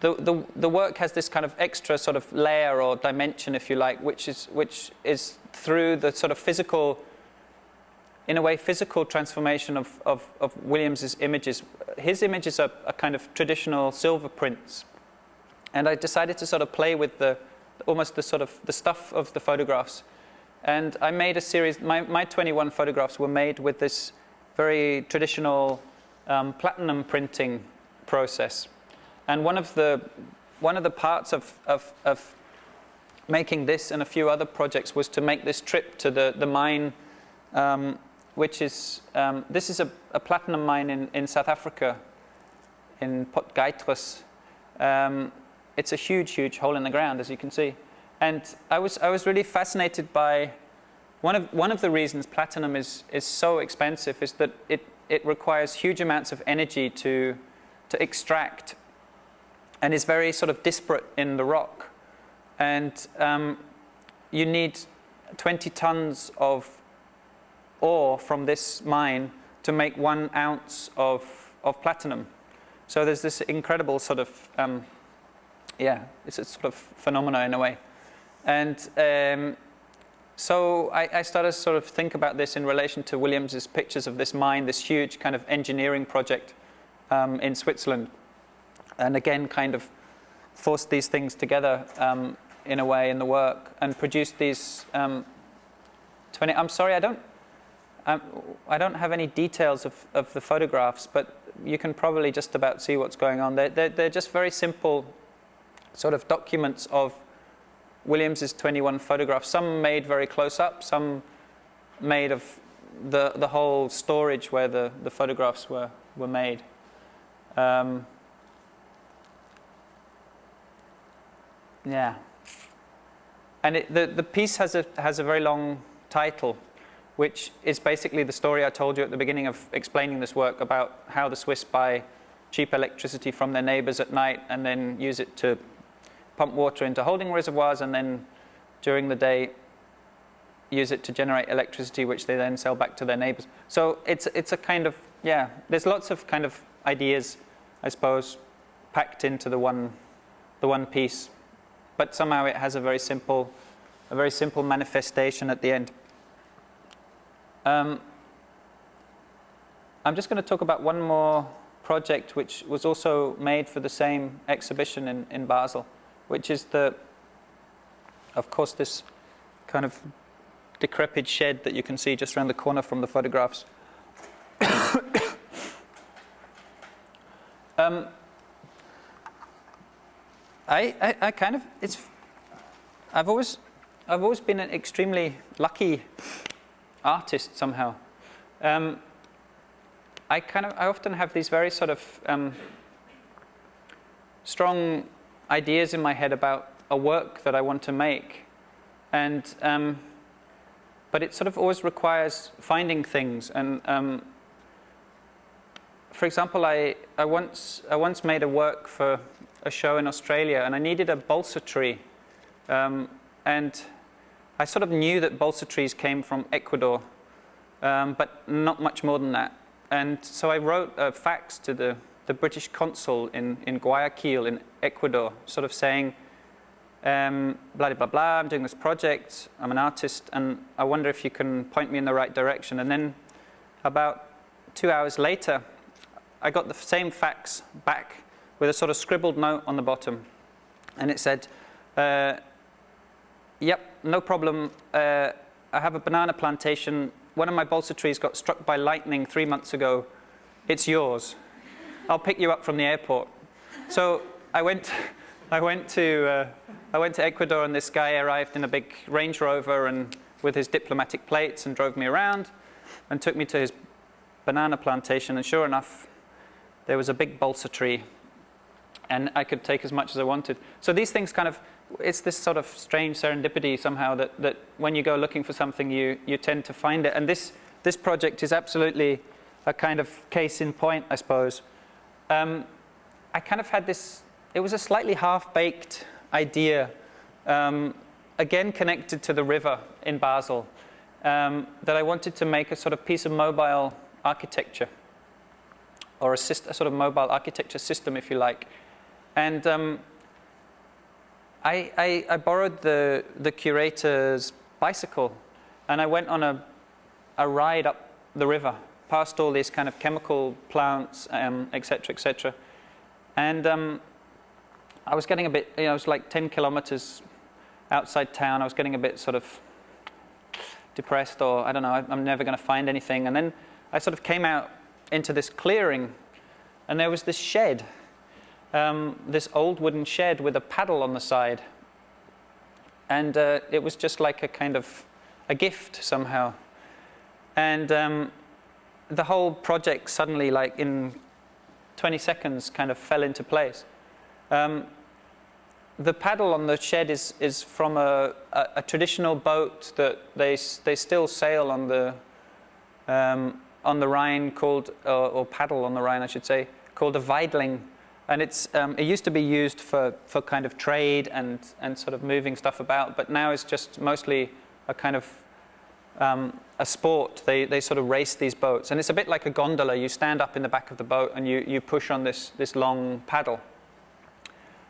the, the, the work has this kind of extra sort of layer or dimension, if you like, which is, which is through the sort of physical, in a way, physical transformation of, of, of Williams's images. His images are, are kind of traditional silver prints. And I decided to sort of play with the, almost the sort of the stuff of the photographs and I made a series, my, my 21 photographs were made with this very traditional um, platinum printing process. And one of the, one of the parts of, of, of making this and a few other projects was to make this trip to the, the mine, um, which is, um, this is a, a, platinum mine in, in South Africa, in Potgietersrus. Um, it's a huge, huge hole in the ground, as you can see. And I was, I was really fascinated by, one of, one of the reasons platinum is, is so expensive is that it, it requires huge amounts of energy to, to extract and is very sort of disparate in the rock. And um, you need 20 tons of ore from this mine to make one ounce of, of platinum. So there's this incredible sort of, um, yeah, it's a sort of phenomena in a way. And um, so I, I, started to sort of think about this in relation to Williams's pictures of this mine, this huge kind of engineering project um, in Switzerland. And again, kind of forced these things together um, in a way in the work and produced these um, 20. I'm sorry, I don't, I'm, I do not have any details of, of the photographs, but you can probably just about see what's going on. They're, they're, they're just very simple sort of documents of Williams's 21 photographs, some made very close up, some made of the, the whole storage where the, the photographs were, were made. Um, yeah. And it, the, the piece has a, has a very long title, which is basically the story I told you at the beginning of explaining this work about how the Swiss buy cheap electricity from their neighbors at night and then use it to pump water into holding reservoirs and then during the day use it to generate electricity which they then sell back to their neighbors. So it's, it's a kind of, yeah, there's lots of kind of ideas, I suppose, packed into the one, the one piece. But somehow it has a very simple, a very simple manifestation at the end. Um, I'm just going to talk about one more project which was also made for the same exhibition in, in Basel which is the, of course, this kind of decrepit shed that you can see just around the corner from the photographs. [coughs] um, I, I, I, kind of, it's, I've always, I've always been an extremely lucky artist somehow. Um, I kind of, I often have these very sort of um, strong ideas in my head about a work that I want to make. And, um, but it sort of always requires finding things. And um, for example, I, I, once, I once made a work for a show in Australia and I needed a balsa tree. Um, and I sort of knew that balsa trees came from Ecuador, um, but not much more than that. And so I wrote a fax to the the British consul in, in Guayaquil in Ecuador, sort of saying, um, blah, blah, blah, I'm doing this project, I'm an artist, and I wonder if you can point me in the right direction. And then about two hours later, I got the same fax back with a sort of scribbled note on the bottom. And it said, uh, yep, no problem. Uh, I have a banana plantation. One of my balsa trees got struck by lightning three months ago. It's yours. I'll pick you up from the airport. So I went, I went, to, uh, I went to Ecuador and this guy arrived in a big Range Rover and with his diplomatic plates and drove me around and took me to his banana plantation and sure enough there was a big balsa tree and I could take as much as I wanted. So these things kind of, it's this sort of strange serendipity somehow that, that when you go looking for something you, you tend to find it and this, this project is absolutely a kind of case in point I suppose um, I kind of had this, it was a slightly half-baked idea, um, again connected to the river in Basel, um, that I wanted to make a sort of piece of mobile architecture, or a, a sort of mobile architecture system, if you like. And um, I, I, I, borrowed the, the curator's bicycle, and I went on a, a ride up the river past all these kind of chemical plants, um, et cetera, et cetera. And um, I was getting a bit, you know, it was like 10 kilometers outside town. I was getting a bit sort of depressed or I don't know, I'm never going to find anything. And then I sort of came out into this clearing, and there was this shed, um, this old wooden shed with a paddle on the side, and uh, it was just like a kind of a gift somehow, and um, the whole project suddenly, like in 20 seconds, kind of fell into place. Um, the paddle on the shed is, is from a, a, a traditional boat that they, they still sail on the, um, on the Rhine called, or, or, paddle on the Rhine, I should say, called a Weidling. And it's, um, it used to be used for, for kind of trade and, and sort of moving stuff about, but now it's just mostly a kind of um, a sport. They, they sort of race these boats. And it's a bit like a gondola. You stand up in the back of the boat and you, you push on this, this long paddle.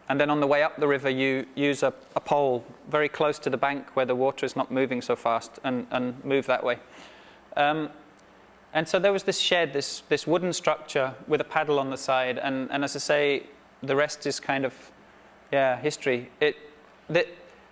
And then on the way up the river, you use a, a, pole very close to the bank where the water is not moving so fast and, and move that way. Um, and so there was this shed, this, this wooden structure with a paddle on the side. And, and as I say, the rest is kind of, yeah, history. It, the,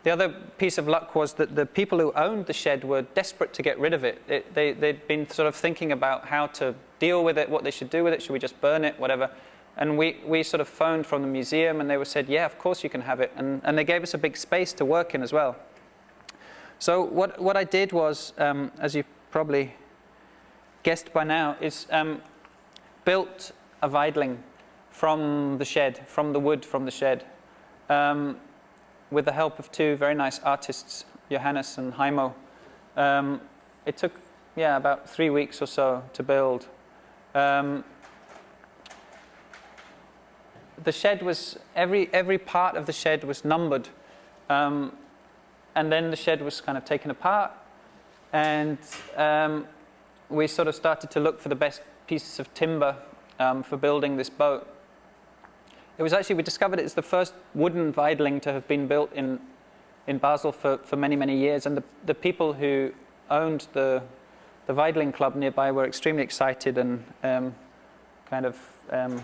the other piece of luck was that the people who owned the shed were desperate to get rid of it. it they, they'd been sort of thinking about how to deal with it, what they should do with it. Should we just burn it, whatever. And we, we sort of phoned from the museum and they were said, yeah, of course you can have it. And, and they gave us a big space to work in as well. So what, what I did was, um, as you've probably guessed by now, is um, built a Weidling from the shed, from the wood from the shed, um, with the help of two very nice artists, Johannes and Heimo. Um, it took, yeah, about three weeks or so to build. Um, the shed was, every, every part of the shed was numbered. Um, and then the shed was kind of taken apart. And um, we sort of started to look for the best pieces of timber um, for building this boat. It was actually, we discovered it's the first wooden Weidling to have been built in, in Basel for, for many, many years. And the, the people who owned the, the Weidling Club nearby were extremely excited and um, kind of um,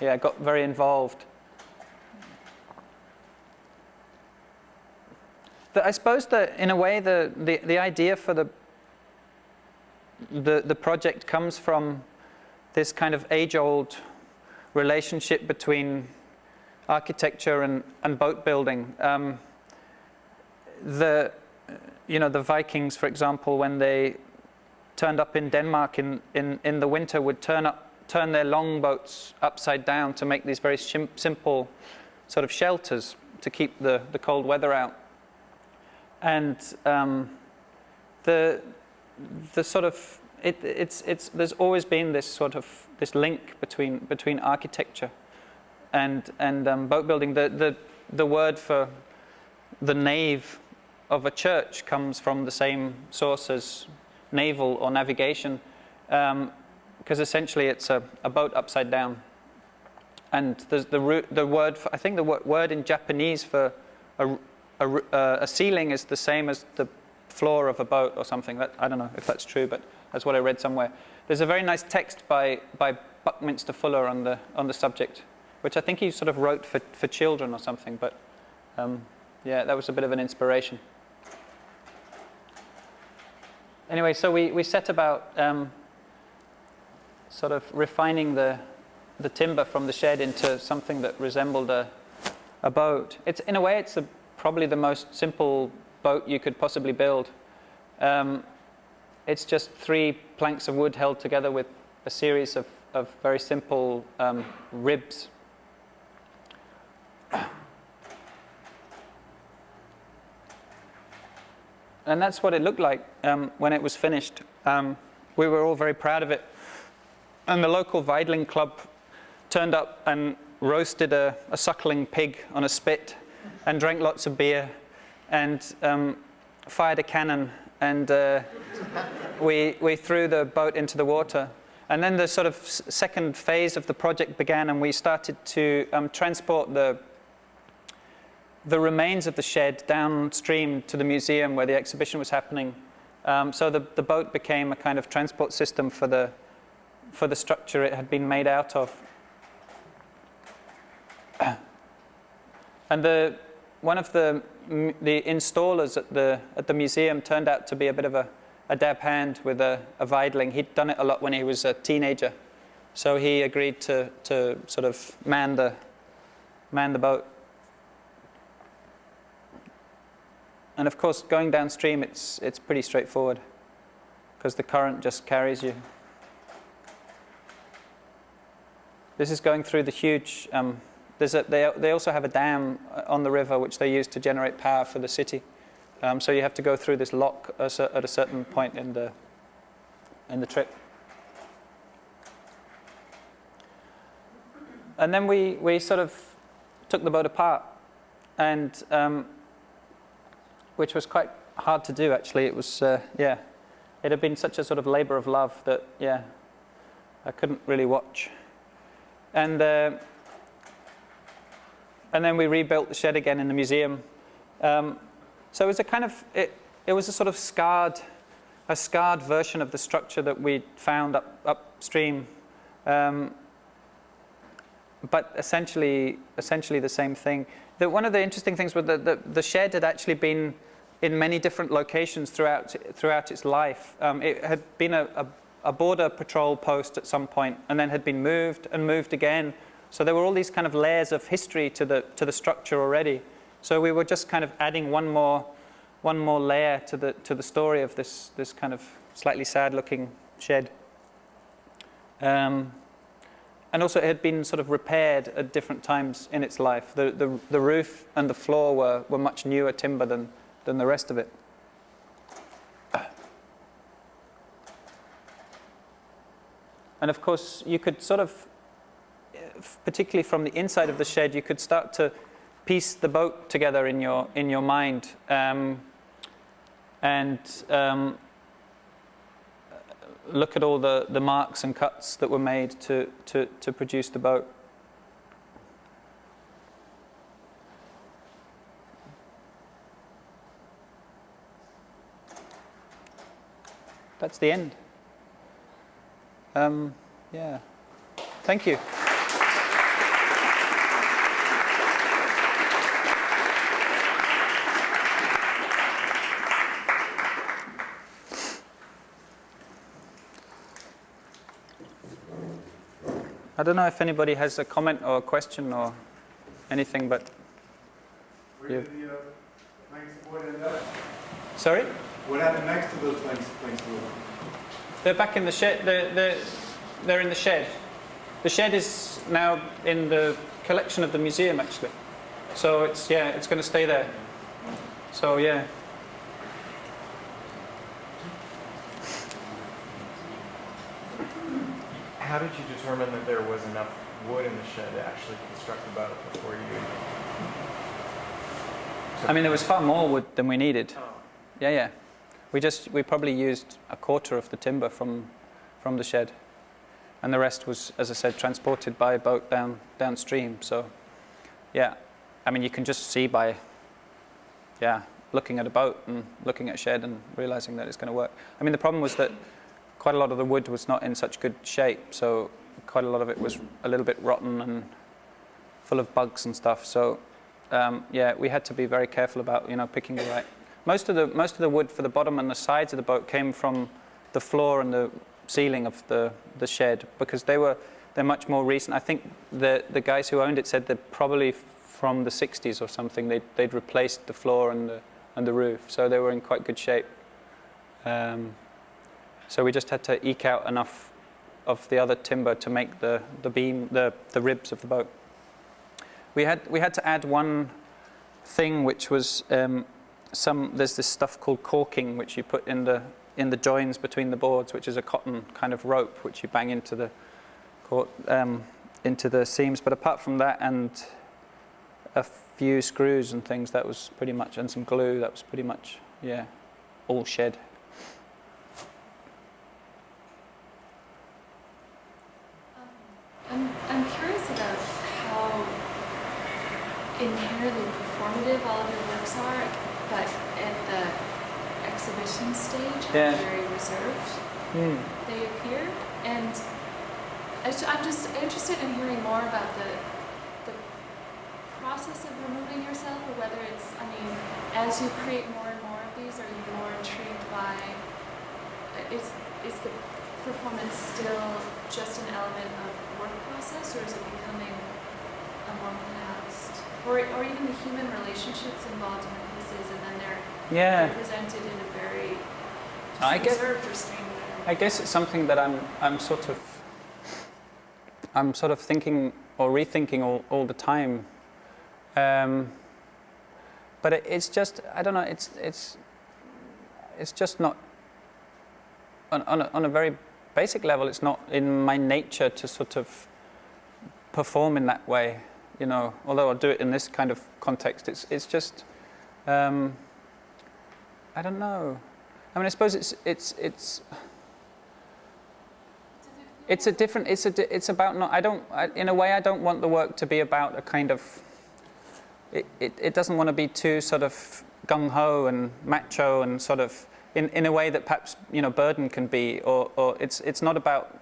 yeah, got very involved. The, I suppose that in a way the, the, the idea for the, the, the project comes from this kind of age-old relationship between architecture and, and boat building. Um, the, you know, the Vikings, for example, when they turned up in Denmark in, in, in the winter, would turn up turn their longboats upside down to make these very simple sort of shelters to keep the, the cold weather out. And um, the, the sort of, it, it's, it's, there's always been this sort of, this link between, between architecture and, and um, boat building. The, the, the word for the nave of a church comes from the same source as naval or navigation. Um, because essentially it's a, a, boat upside down. And the, the, root, the word, for, I think the word in Japanese for a, a, a, ceiling is the same as the floor of a boat or something. That, I don't know if that's true, but that's what I read somewhere. There's a very nice text by, by Buckminster Fuller on the, on the subject, which I think he sort of wrote for, for children or something, but um, yeah, that was a bit of an inspiration. Anyway, so we, we set about um, sort of refining the, the timber from the shed into something that resembled a, a boat. It's, in a way, it's a, probably the most simple boat you could possibly build. Um, it's just three planks of wood held together with a series of, of very simple um, ribs. And that's what it looked like um, when it was finished. Um, we were all very proud of it. And the local Weidling club turned up and roasted a, a, suckling pig on a spit and drank lots of beer and um, fired a cannon and uh, we, we threw the boat into the water. And then the sort of second phase of the project began and we started to um, transport the, the remains of the shed downstream to the museum where the exhibition was happening. Um, so the, the boat became a kind of transport system for the, for the structure it had been made out of. [coughs] And the, one of the, the installers at the, at the museum turned out to be a bit of a, a dab hand with a, a Weidling. He'd done it a lot when he was a teenager. So he agreed to, to sort of man the, man the boat. And of course, going downstream, it's, it's pretty straightforward because the current just carries you. This is going through the huge, um, a, they, they also have a dam on the river which they use to generate power for the city. Um, so you have to go through this lock at a certain point in the, in the trip. And then we, we sort of took the boat apart, and um, which was quite hard to do actually. It was, uh, yeah, it had been such a sort of labor of love that, yeah, I couldn't really watch. And, uh, and then we rebuilt the shed again in the museum. Um, so it was a kind of, it, it was a sort of scarred, a scarred version of the structure that we found up, upstream. Um, but essentially, essentially the same thing. The, one of the interesting things was that the, the shed had actually been in many different locations throughout, throughout its life. Um, it had been a, a, a, border patrol post at some point and then had been moved and moved again. So there were all these kind of layers of history to the, to the structure already. So we were just kind of adding one more, one more layer to the, to the story of this, this kind of slightly sad looking shed. Um, and also it had been sort of repaired at different times in its life. The, the, the roof and the floor were, were much newer timber than, than the rest of it. And of course, you could sort of, particularly from the inside of the shed, you could start to piece the boat together in your in your mind, um, and um, look at all the, the marks and cuts that were made to, to, to produce the boat. that's the end. Um, yeah. Thank you. I don't know if anybody has a comment or a question or anything, but. Where did the uh, planks end up? Sorry? What happened next to those planks, planks They're back in the shed. They're, they're, they're in the shed. The shed is now in the collection of the museum, actually. So it's, yeah, it's going to stay there. So, yeah. How did you determine that there was enough wood in the shed to actually construct the boat before you? I mean, there was far more wood than we needed. Oh. Yeah, yeah. We just we probably used a quarter of the timber from from the shed, and the rest was, as I said, transported by boat down downstream. So, yeah, I mean you can just see by yeah looking at a boat and looking at a shed and realizing that it's going to work. I mean the problem was that quite a lot of the wood was not in such good shape, so quite a lot of it was a little bit rotten and full of bugs and stuff. So um, yeah, we had to be very careful about you know picking the right most of the most of the wood for the bottom and the sides of the boat came from the floor and the ceiling of the the shed because they were they're much more recent. I think the the guys who owned it said they're probably from the 60s or something. They they'd replaced the floor and the and the roof, so they were in quite good shape. Um, so we just had to eke out enough of the other timber to make the the beam the the ribs of the boat. We had we had to add one thing which was um, some there's this stuff called caulking which you put in the in the joins between the boards, which is a cotton kind of rope which you bang into the um, into the seams. But apart from that and a few screws and things, that was pretty much and some glue. That was pretty much yeah, all shed. I'm, I'm curious about how inherently performative all of your works are but at the exhibition stage, yeah. very reserved. Mm. They appear, and I'm just interested in hearing more about the the process of removing yourself, or whether it's, I mean, as you create more and more of these, are you more intrigued by is is the performance still just an element of work process, or is it becoming a more pronounced, or, or even the human relationships involved in the pieces, and then they're Yeah. presented in a very I get- reserved, restrained way. I guess it's something that I'm, I'm sort of, I'm sort of thinking or rethinking all, all the time. Um, but it, it's just, I don't know, it's, it's, it's just not, on, on, a, on a very basic level, it's not in my nature to sort of perform in that way, you know, although I'll do it in this kind of context. It's, it's just, um, I don't know. I mean, I suppose it's, it's, it's, it's a different. It's a. It's about not. I don't. I, in a way, I don't want the work to be about a kind of. It. It, it doesn't want to be too sort of gung ho and macho and sort of in, in a way that perhaps you know Burden can be. Or, or it's it's not about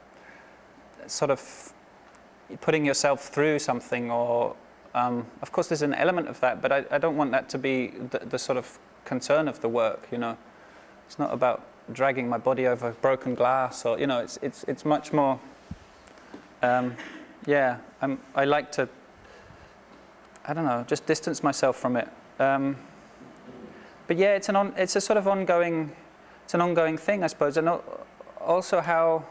sort of putting yourself through something. Or um, of course, there's an element of that, but I, I don't want that to be the, the sort of concern of the work. You know, it's not about dragging my body over broken glass or you know it's it's it's much more um, yeah I'm, I like to I don't know just distance myself from it um, but yeah it's an on, it's a sort of ongoing it's an ongoing thing I suppose and also how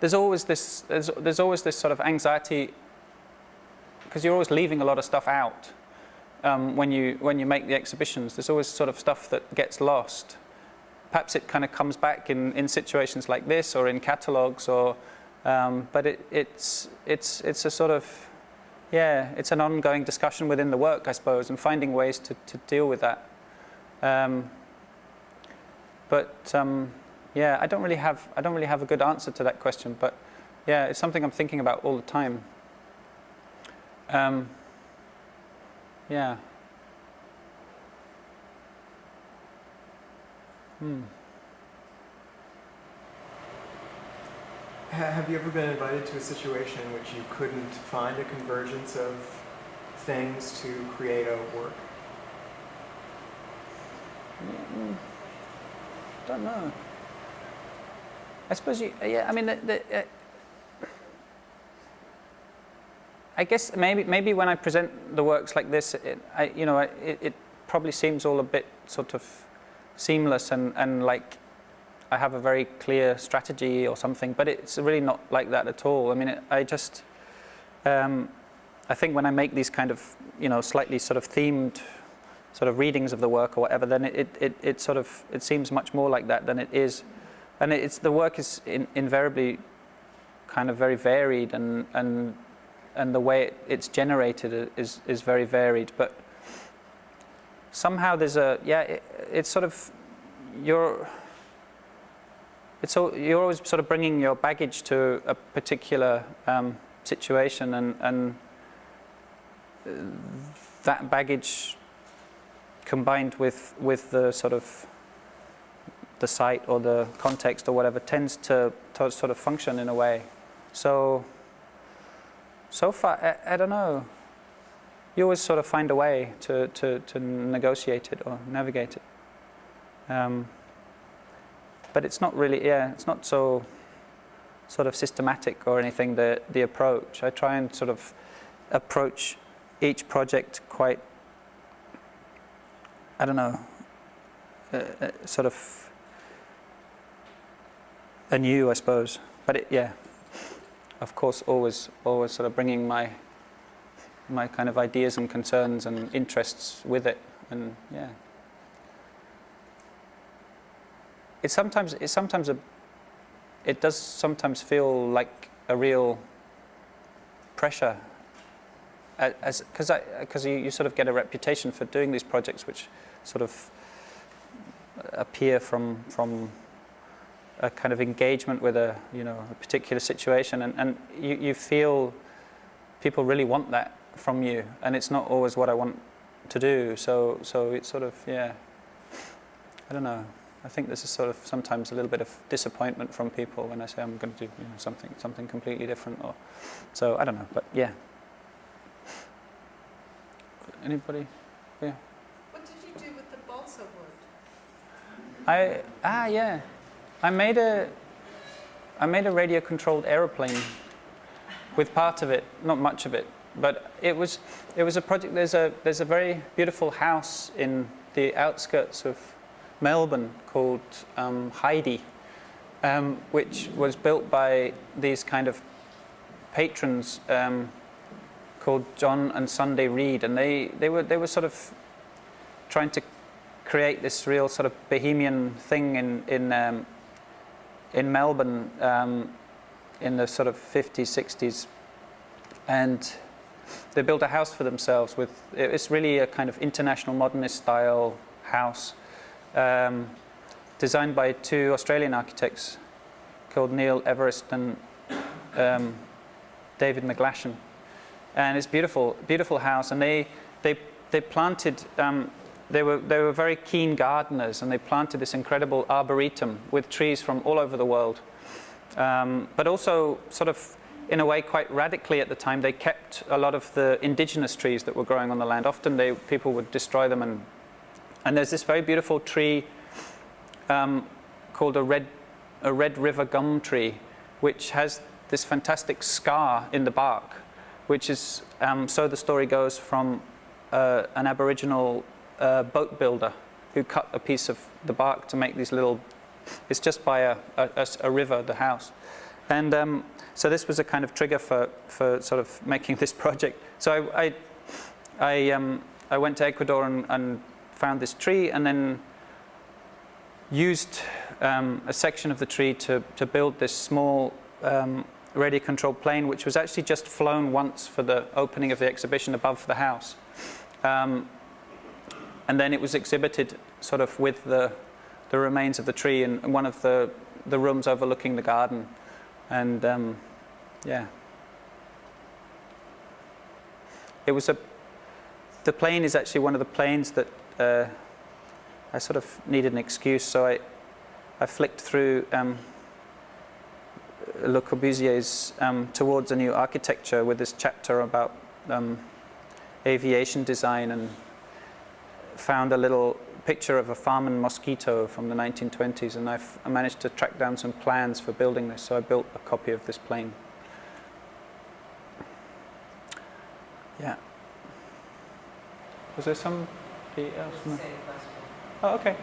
there's always this there's, there's always this sort of anxiety because you're always leaving a lot of stuff out um, when you when you make the exhibitions. There's always sort of stuff that gets lost. Perhaps it kind of comes back in, in situations like this or in catalogues or um, but it, it's it's it's a sort of yeah it's an ongoing discussion within the work I suppose and finding ways to, to deal with that. Um, but um, yeah, I don't really have I don't really have a good answer to that question. But yeah, it's something I'm thinking about all the time. Um, yeah. Hmm. Have you ever been invited to a situation in which you couldn't find a convergence of things to create a work? Mm, don't know. I suppose you. Yeah. I mean, the, the, uh, I guess maybe maybe when I present the works like this, it, I, you know, it, it probably seems all a bit sort of seamless and, and like I have a very clear strategy or something, but it's really not like that at all. I mean, it, I just, um, I think when I make these kind of, you know, slightly sort of themed sort of readings of the work or whatever, then it, it, it sort of, it seems much more like that than it is. And it's, the work is in, invariably kind of very varied and, and, and the way it, it's generated is, is very varied. But somehow there's a, yeah, it, it's sort of, you're, it's all, you're always sort of bringing your baggage to a particular um, situation and, and that baggage combined with, with the sort of the site or the context or whatever tends to, to sort of function in a way. So, so far, I, I don't know. You always sort of find a way to, to, to negotiate it or navigate it. Um, but it's not really, yeah, it's not so sort of systematic or anything, the, the approach. I try and sort of approach each project quite, I don't know, uh, uh, sort of anew, I suppose. But it, yeah, of course, always, always sort of bringing my my kind of ideas and concerns and interests with it, and yeah. It's sometimes it's sometimes a it does sometimes feel like a real pressure as because because you, you sort of get a reputation for doing these projects which sort of appear from from a kind of engagement with a you know a particular situation. And, and you, you feel people really want that from you and it's not always what I want to do. So so it's sort of yeah. I don't know I think this is sort of sometimes a little bit of disappointment from people when I say I'm going to do you know, something something completely different or so I don't know but yeah anybody yeah What did you do with the balsa wood? I ah yeah, I made a I made a radio controlled aeroplane with part of it, not much of it, but it was it was a project. There's a there's a very beautiful house in the outskirts of Melbourne called um, Heide, um, which was built by these kind of patrons um, called John and Sunday Reed, and they they were they were sort of trying to create this real sort of bohemian thing in in um, in Melbourne um, in the sort of 50s, 60s, and they built a house for themselves with it's really a kind of international modernist style house um, designed by two Australian architects called Neil Everist and um, David McGlashan and it's beautiful beautiful house and they they they planted um, they were, they were very keen gardeners and they planted this incredible arboretum with trees from all over the world. Um, but also sort of in a way quite radically at the time they kept a lot of the indigenous trees that were growing on the land. Often they, people would destroy them and, and there's this very beautiful tree um, called a red, a red river gum tree which has this fantastic scar in the bark which is, um, so the story goes, from uh, an aboriginal uh, boat builder who cut a piece of the bark to make these little, it's just by a, a, a river, the house. And um, so this was a kind of trigger for, for sort of making [laughs] this project. So I, I, I, um, I went to Ecuador and, and, found this tree and then used um, a section of the tree to, to build this small um, radio controlled plane which was actually just flown once for the opening of the exhibition above the house. Um, and then it was exhibited sort of with the, the remains of the tree in, one of the, the rooms overlooking the garden. And um, yeah. It was a, the plane is actually one of the planes that uh, I sort of needed an excuse, so I, I flicked through um, Le Corbusier's um, Towards a New Architecture with this chapter about um, aviation design and found a little picture of a farm Farman mosquito from the 1920s and I've, I managed to track down some plans for building this so I built a copy of this plane. Yeah. Was there somebody else? No? Oh, okay.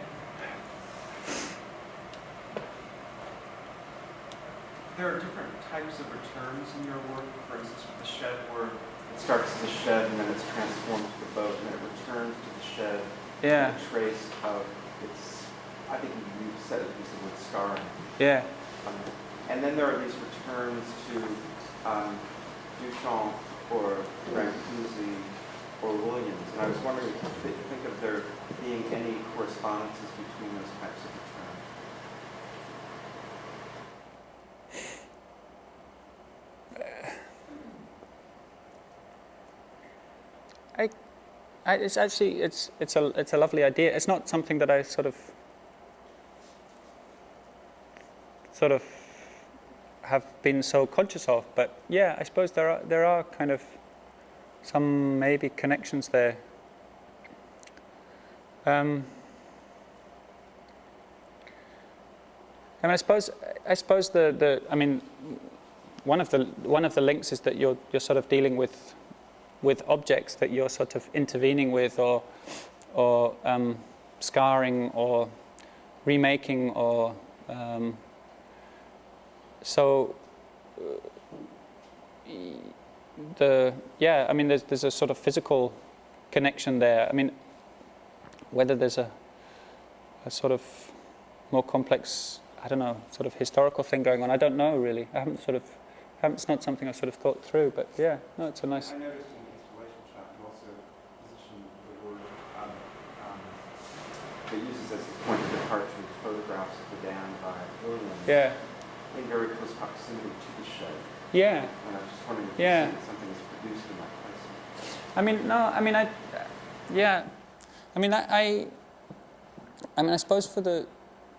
There are different types of returns in your work. For instance, with the shed where it starts as a shed and then it's transformed to the boat and then it returns to the shed. Yeah. A trace of its, I think you said it used the word scarring. Yeah. Um, and then there are these returns to um, Duchamp or Brancusi or Williams. And I was wondering if you think of there being any correspondences between those types of returns. I, I, it's actually it's it's a it's a lovely idea. It's not something that I sort of sort of have been so conscious of, but yeah, I suppose there are there are kind of some maybe connections there. Um, I mean, I suppose I suppose the the I mean, one of the one of the links is that you're you're sort of dealing with with objects that you're sort of intervening with or, or um, scarring or remaking or um, so uh, the yeah I mean there's there's a sort of physical connection there I mean whether there's a a sort of more complex I don't know sort of historical thing going on I don't know really I haven't sort of haven't, it's not something I've sort of thought through but yeah no it's a nice I noticed um, um, it uses as a point of departure the photographs of the dam by Williams. Yeah. In very close proximity to the show. Yeah. And I was just wondering if yeah. something is produced in that place. I mean, no, I mean, I, yeah. I mean, I, I, I mean, I suppose for the,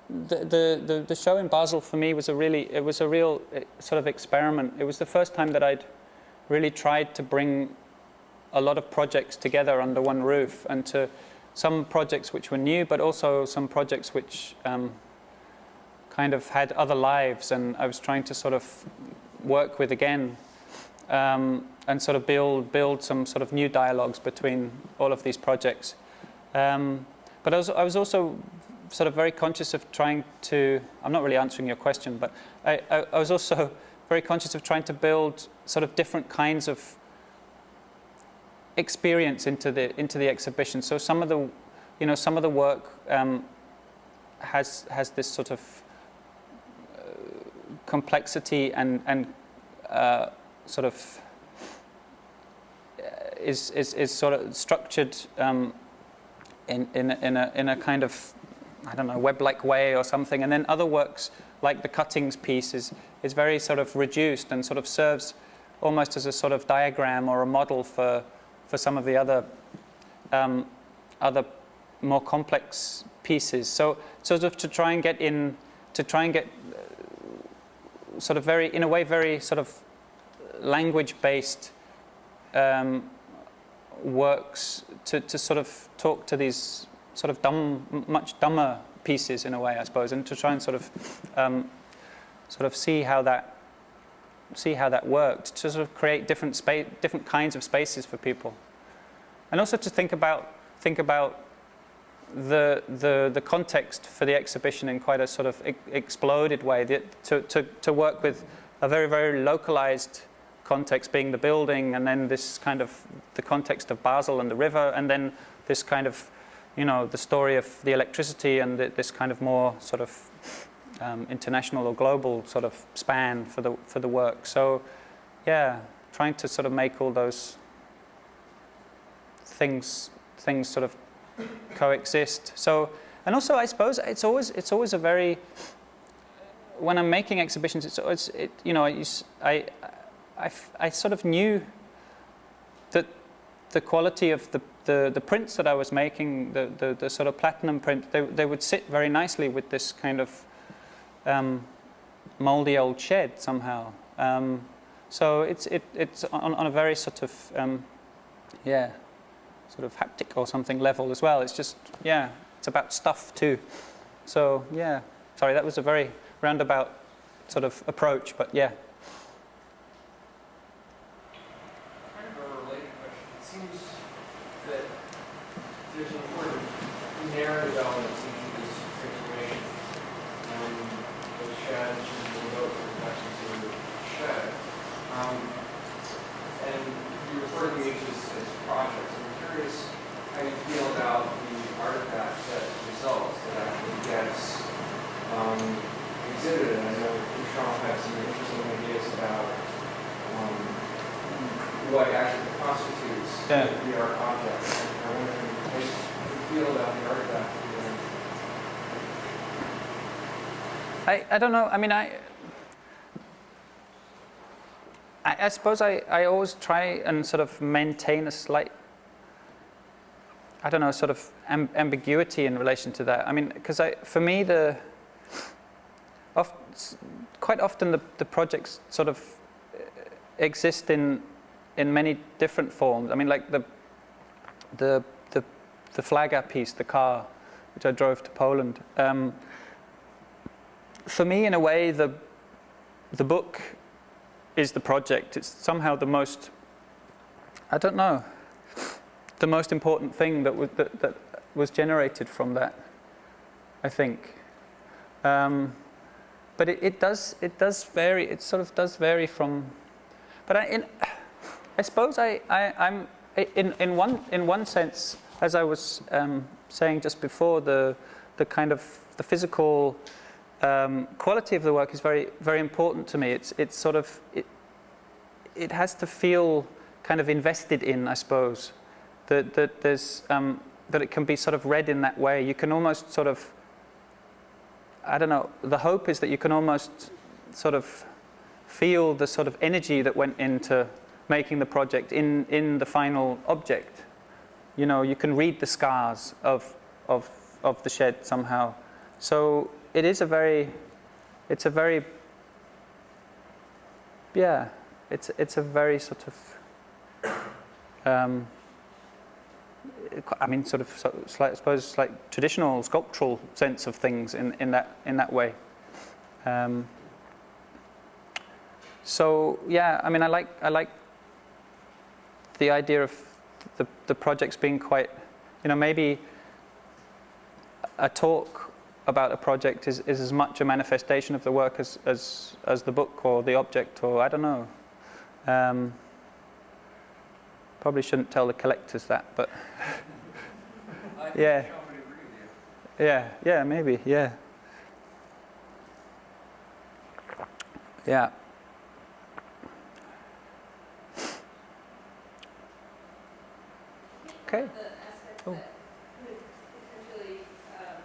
the, the, the, the show in Basel for me was a really, it was a real uh, sort of experiment. It was the first time that I'd really tried to bring a lot of projects together under one roof and to some projects which were new, but also some projects which um, kind of had other lives, and I was trying to sort of work with again, um, and sort of build build some sort of new dialogues between all of these projects. Um, but I was, I was also sort of very conscious of trying to, I'm not really answering your question, but I, I, I was also [laughs] very conscious of trying to build sort of different kinds of experience into the into the exhibition. So some of the, you know, some of the work um, has has this sort of uh, complexity and and uh, sort of uh, is, is is sort of structured um, in in a, in a in a kind of I don't know web-like way or something. And then other works like the cuttings piece is is very sort of reduced and sort of serves almost as a sort of diagram or a model for for some of the other um, other more complex pieces. So sort of to try and get in, to try and get uh, sort of very, in a way, very sort of language-based um, works to, to sort of talk to these sort of dumb, much dumber pieces in a way, I suppose, and to try and sort of um, sort of see how that see how that worked to sort of create different space, different kinds of spaces for people, and also to think about think about the the the context for the exhibition in quite a sort of e exploded way. To to to work with a very very localized context being the building, and then this kind of the context of Basel and the river, and then this kind of you know the story of the electricity and the, this kind of more sort of um, international or global sort of span for the for the work. So, yeah, trying to sort of make all those things things sort of coexist. So, and also I suppose it's always it's always a very when I'm making exhibitions, it's always it, you know I, I I I sort of knew that the quality of the the, the prints that I was making, the, the, the, sort of platinum print, they, they would sit very nicely with this kind of um, moldy old shed somehow. Um, so it's, it, it's on, on, a very sort of, um, yeah, sort of haptic or something level as well. It's just, yeah, it's about stuff too. So yeah, sorry, that was a very roundabout sort of approach, but yeah. Kind of a related question. It seems that there's an important narrative element shed, we'll go to the to shed. Um, and you refer to each as, as projects. I'm curious how you feel about the artifact set results that actually gets um, exhibited. I know Duchamp has some interesting ideas about um, what actually constitutes yeah. the art object. The artifact I, I don't know. I mean, I, I, I suppose I, I always try and sort of maintain a slight, I don't know, sort of amb ambiguity in relation to that. I mean, because for me, the, oft, quite often the, the projects sort of uh, exist in, in many different forms. I mean, like the, the, the, the Flaga piece, the car, which I drove to Poland. Um, for me, in a way, the, the book is the project. It's somehow the most, I don't know, the most important thing that was, that, that was generated from that, I think. Um, but it, it, does, it does vary, it sort of does vary from, but I, in, I suppose I, I, I'm, in, in, one, in one sense, as I was um, saying just before, the, the kind of the physical um, quality of the work is very, very important to me. It's, it's sort of, it, it has to feel kind of invested in, I suppose. That, that there's, um, that it can be sort of read in that way. You can almost sort of, I don't know, the hope is that you can almost sort of feel the sort of energy that went into making the project in, in the final object. You know, you can read the scars of, of, of the shed somehow. So it is a very, it's a very, yeah, it's, it's a very sort of, um, I mean, sort of, I suppose, like traditional sculptural sense of things in, in that in that way. Um, so yeah, I mean, I like I like the idea of the the project's been quite, you know, maybe a talk about a project is, is as much a manifestation of the work as, as as the book or the object or I don't know. Um, probably shouldn't tell the collectors that, but [laughs] yeah, yeah, yeah, maybe, yeah, yeah. Okay. The aspect that could potentially um,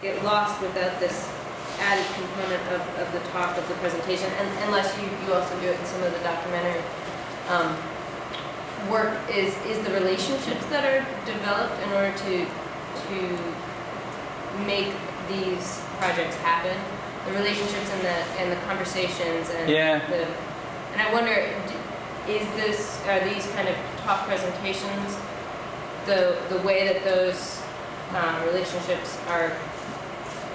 get lost without this added component of, of the talk, of the presentation, and unless you, you also do it in some of the documentary um, work, is, is the relationships that are developed in order to, to make these projects happen, the relationships and the, and the conversations and Yeah. the, and I wonder, is this, are these kind of talk presentations the, the way that those um, relationships are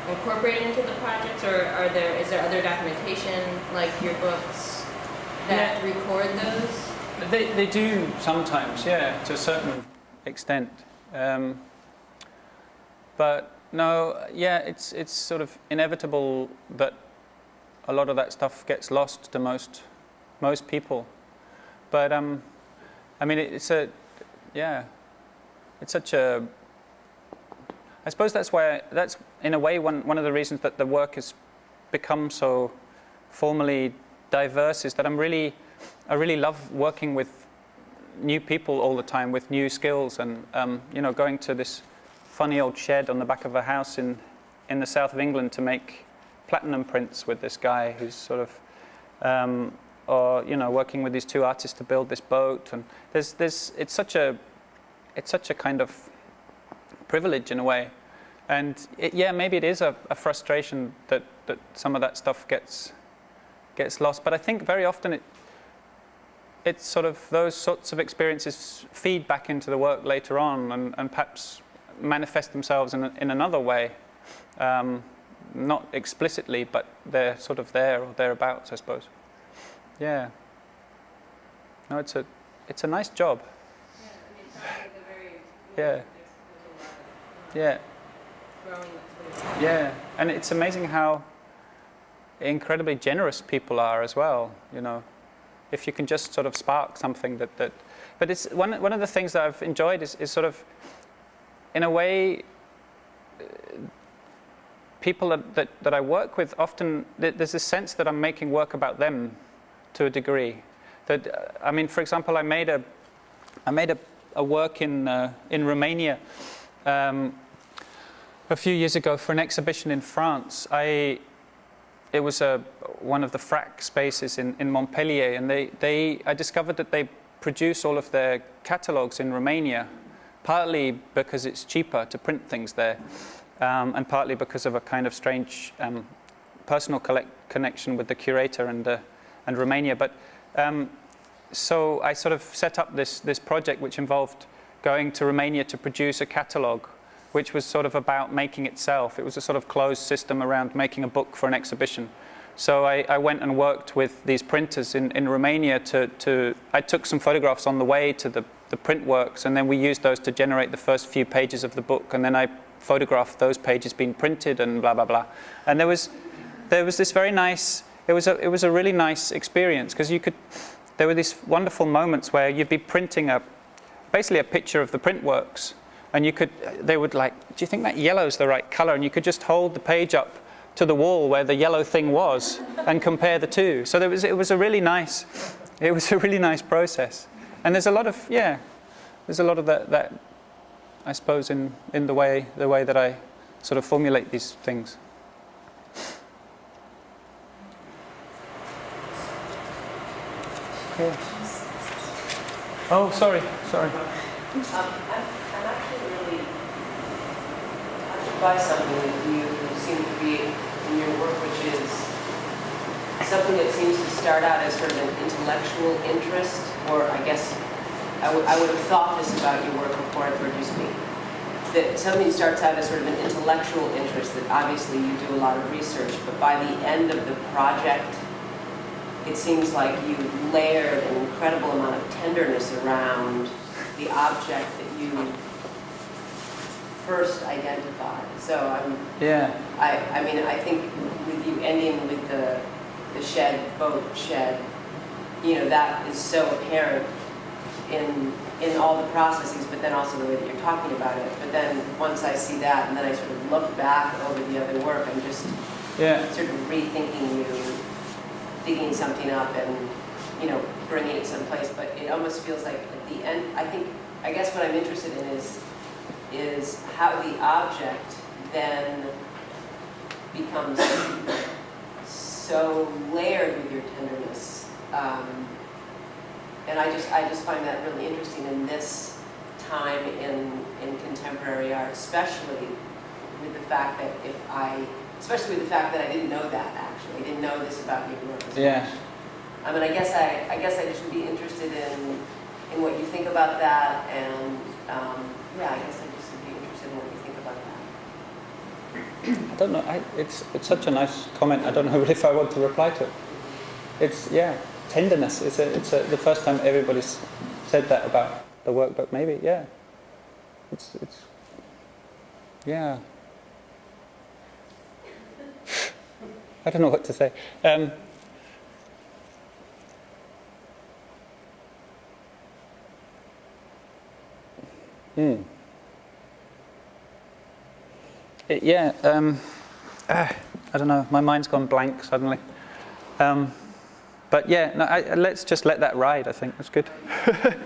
incorporated into the projects, or are there, is there other documentation, like your books, that record those? They, they do sometimes, yeah, to a certain extent. Um, but no, yeah, it's, it's sort of inevitable that a lot of that stuff gets lost to most, most people. But um, I mean, it's a, yeah, it's such a, I suppose that's why, that's in a way one, one of the reasons that the work has become so formally diverse is that I'm really, I really love working with new people all the time with new skills and um, you know going to this funny old shed on the back of a house in in the south of England to make platinum prints with this guy who's sort of um, or you know working with these two artists to build this boat. And there's there's it's such a it's such a kind of privilege in a way and it, yeah maybe it is a, a frustration that that some of that stuff gets gets lost but I think very often it it's sort of those sorts of experiences feed back into the work later on and, and perhaps manifest themselves in, in another way. Um, not explicitly, but they're sort of there or thereabouts, I suppose. Yeah. No, it's a, it's a nice job. Yeah, I mean, it sounds like a very, Yeah. Yeah, yeah. And it's amazing how incredibly generous people are as well, you know. If you can just sort of spark something that, that but it's one, one of the things that I've enjoyed is, is sort of, in a way, people that, that, that I work with often, there's a sense that I'm making work about them to a degree. That, I mean, for example, I made a, I made a, a work in, uh, in Romania um, a few years ago for an exhibition in France. I, it was a, one of the FRAC spaces in, in Montpellier, and they, they, I discovered that they produce all of their catalogues in Romania, partly because it's cheaper to print things there, um, and partly because of a kind of strange um, personal connection with the curator and, uh, and Romania. But um, so I sort of set up this, this project which involved going to Romania to produce a catalogue which was sort of about making itself. It was a sort of closed system around making a book for an exhibition. So I, I went and worked with these printers in, in Romania to, to, I took some photographs on the way to the, the print works and then we used those to generate the first few pages of the book and then I photographed those pages being printed and blah, blah, blah. And there was, there was this very nice, it was a, it was a really nice experience because you could, there were these wonderful moments where you'd be printing a, basically a picture of the print works and you could they would like do you think that yellow's the right color? And you could just hold the page up to the wall where the yellow thing was and compare the two. So there was it was a really nice it was [laughs] a really nice process. And there's a lot of yeah there's a lot of that that i suppose in in the way the way that i sort of formulate these things yeah. oh sorry sorry Um, I'm, I'm actually really touched by something that you seem to be in your work, which is something that seems to start out as sort of an intellectual interest, or I guess I would, I would have thought this about your work before I heard you speak. That something starts out as sort of an intellectual interest, that obviously you do a lot of research, but by the end of the project, it seems like you layered an incredible amount of tenderness around the object that you first identified. So I'm, Yeah. I, I mean, I think with you ending with the, the shed, boat shed, you know, that is so apparent in, in all the processes, but then also the way that you're talking about it. But then, once I see that, and then I sort of look back over the other work, I'm just Yeah. sort of rethinking you, digging something up and, you know, bringing it someplace, but it almost feels like at the end, I think, I guess what I'm interested in is, is how the object then becomes so layered with your tenderness. Um, and I just, I just find that really interesting in this time in, in contemporary art, especially with the fact that if I, especially with the fact that I didn't know that didn't know this about your work as Yeah. much. I mean, I guess I, I guess I just would be interested in, in what you think about that, and, um, yeah, I guess I just would be interested in what you think about that. I don't know. I, it's it's such a nice comment. I don't know [laughs] if I want to reply to it. It's yeah, tenderness. It's a, it's a, the first time everybody's said that about the work, but maybe yeah. It's it's yeah. I don't know what to say. Um, hmm. It- yeah. Um, ah, I don't know. My mind's gone blank suddenly. Um, but yeah, no, I, let's just let that ride. I think that's good. [laughs]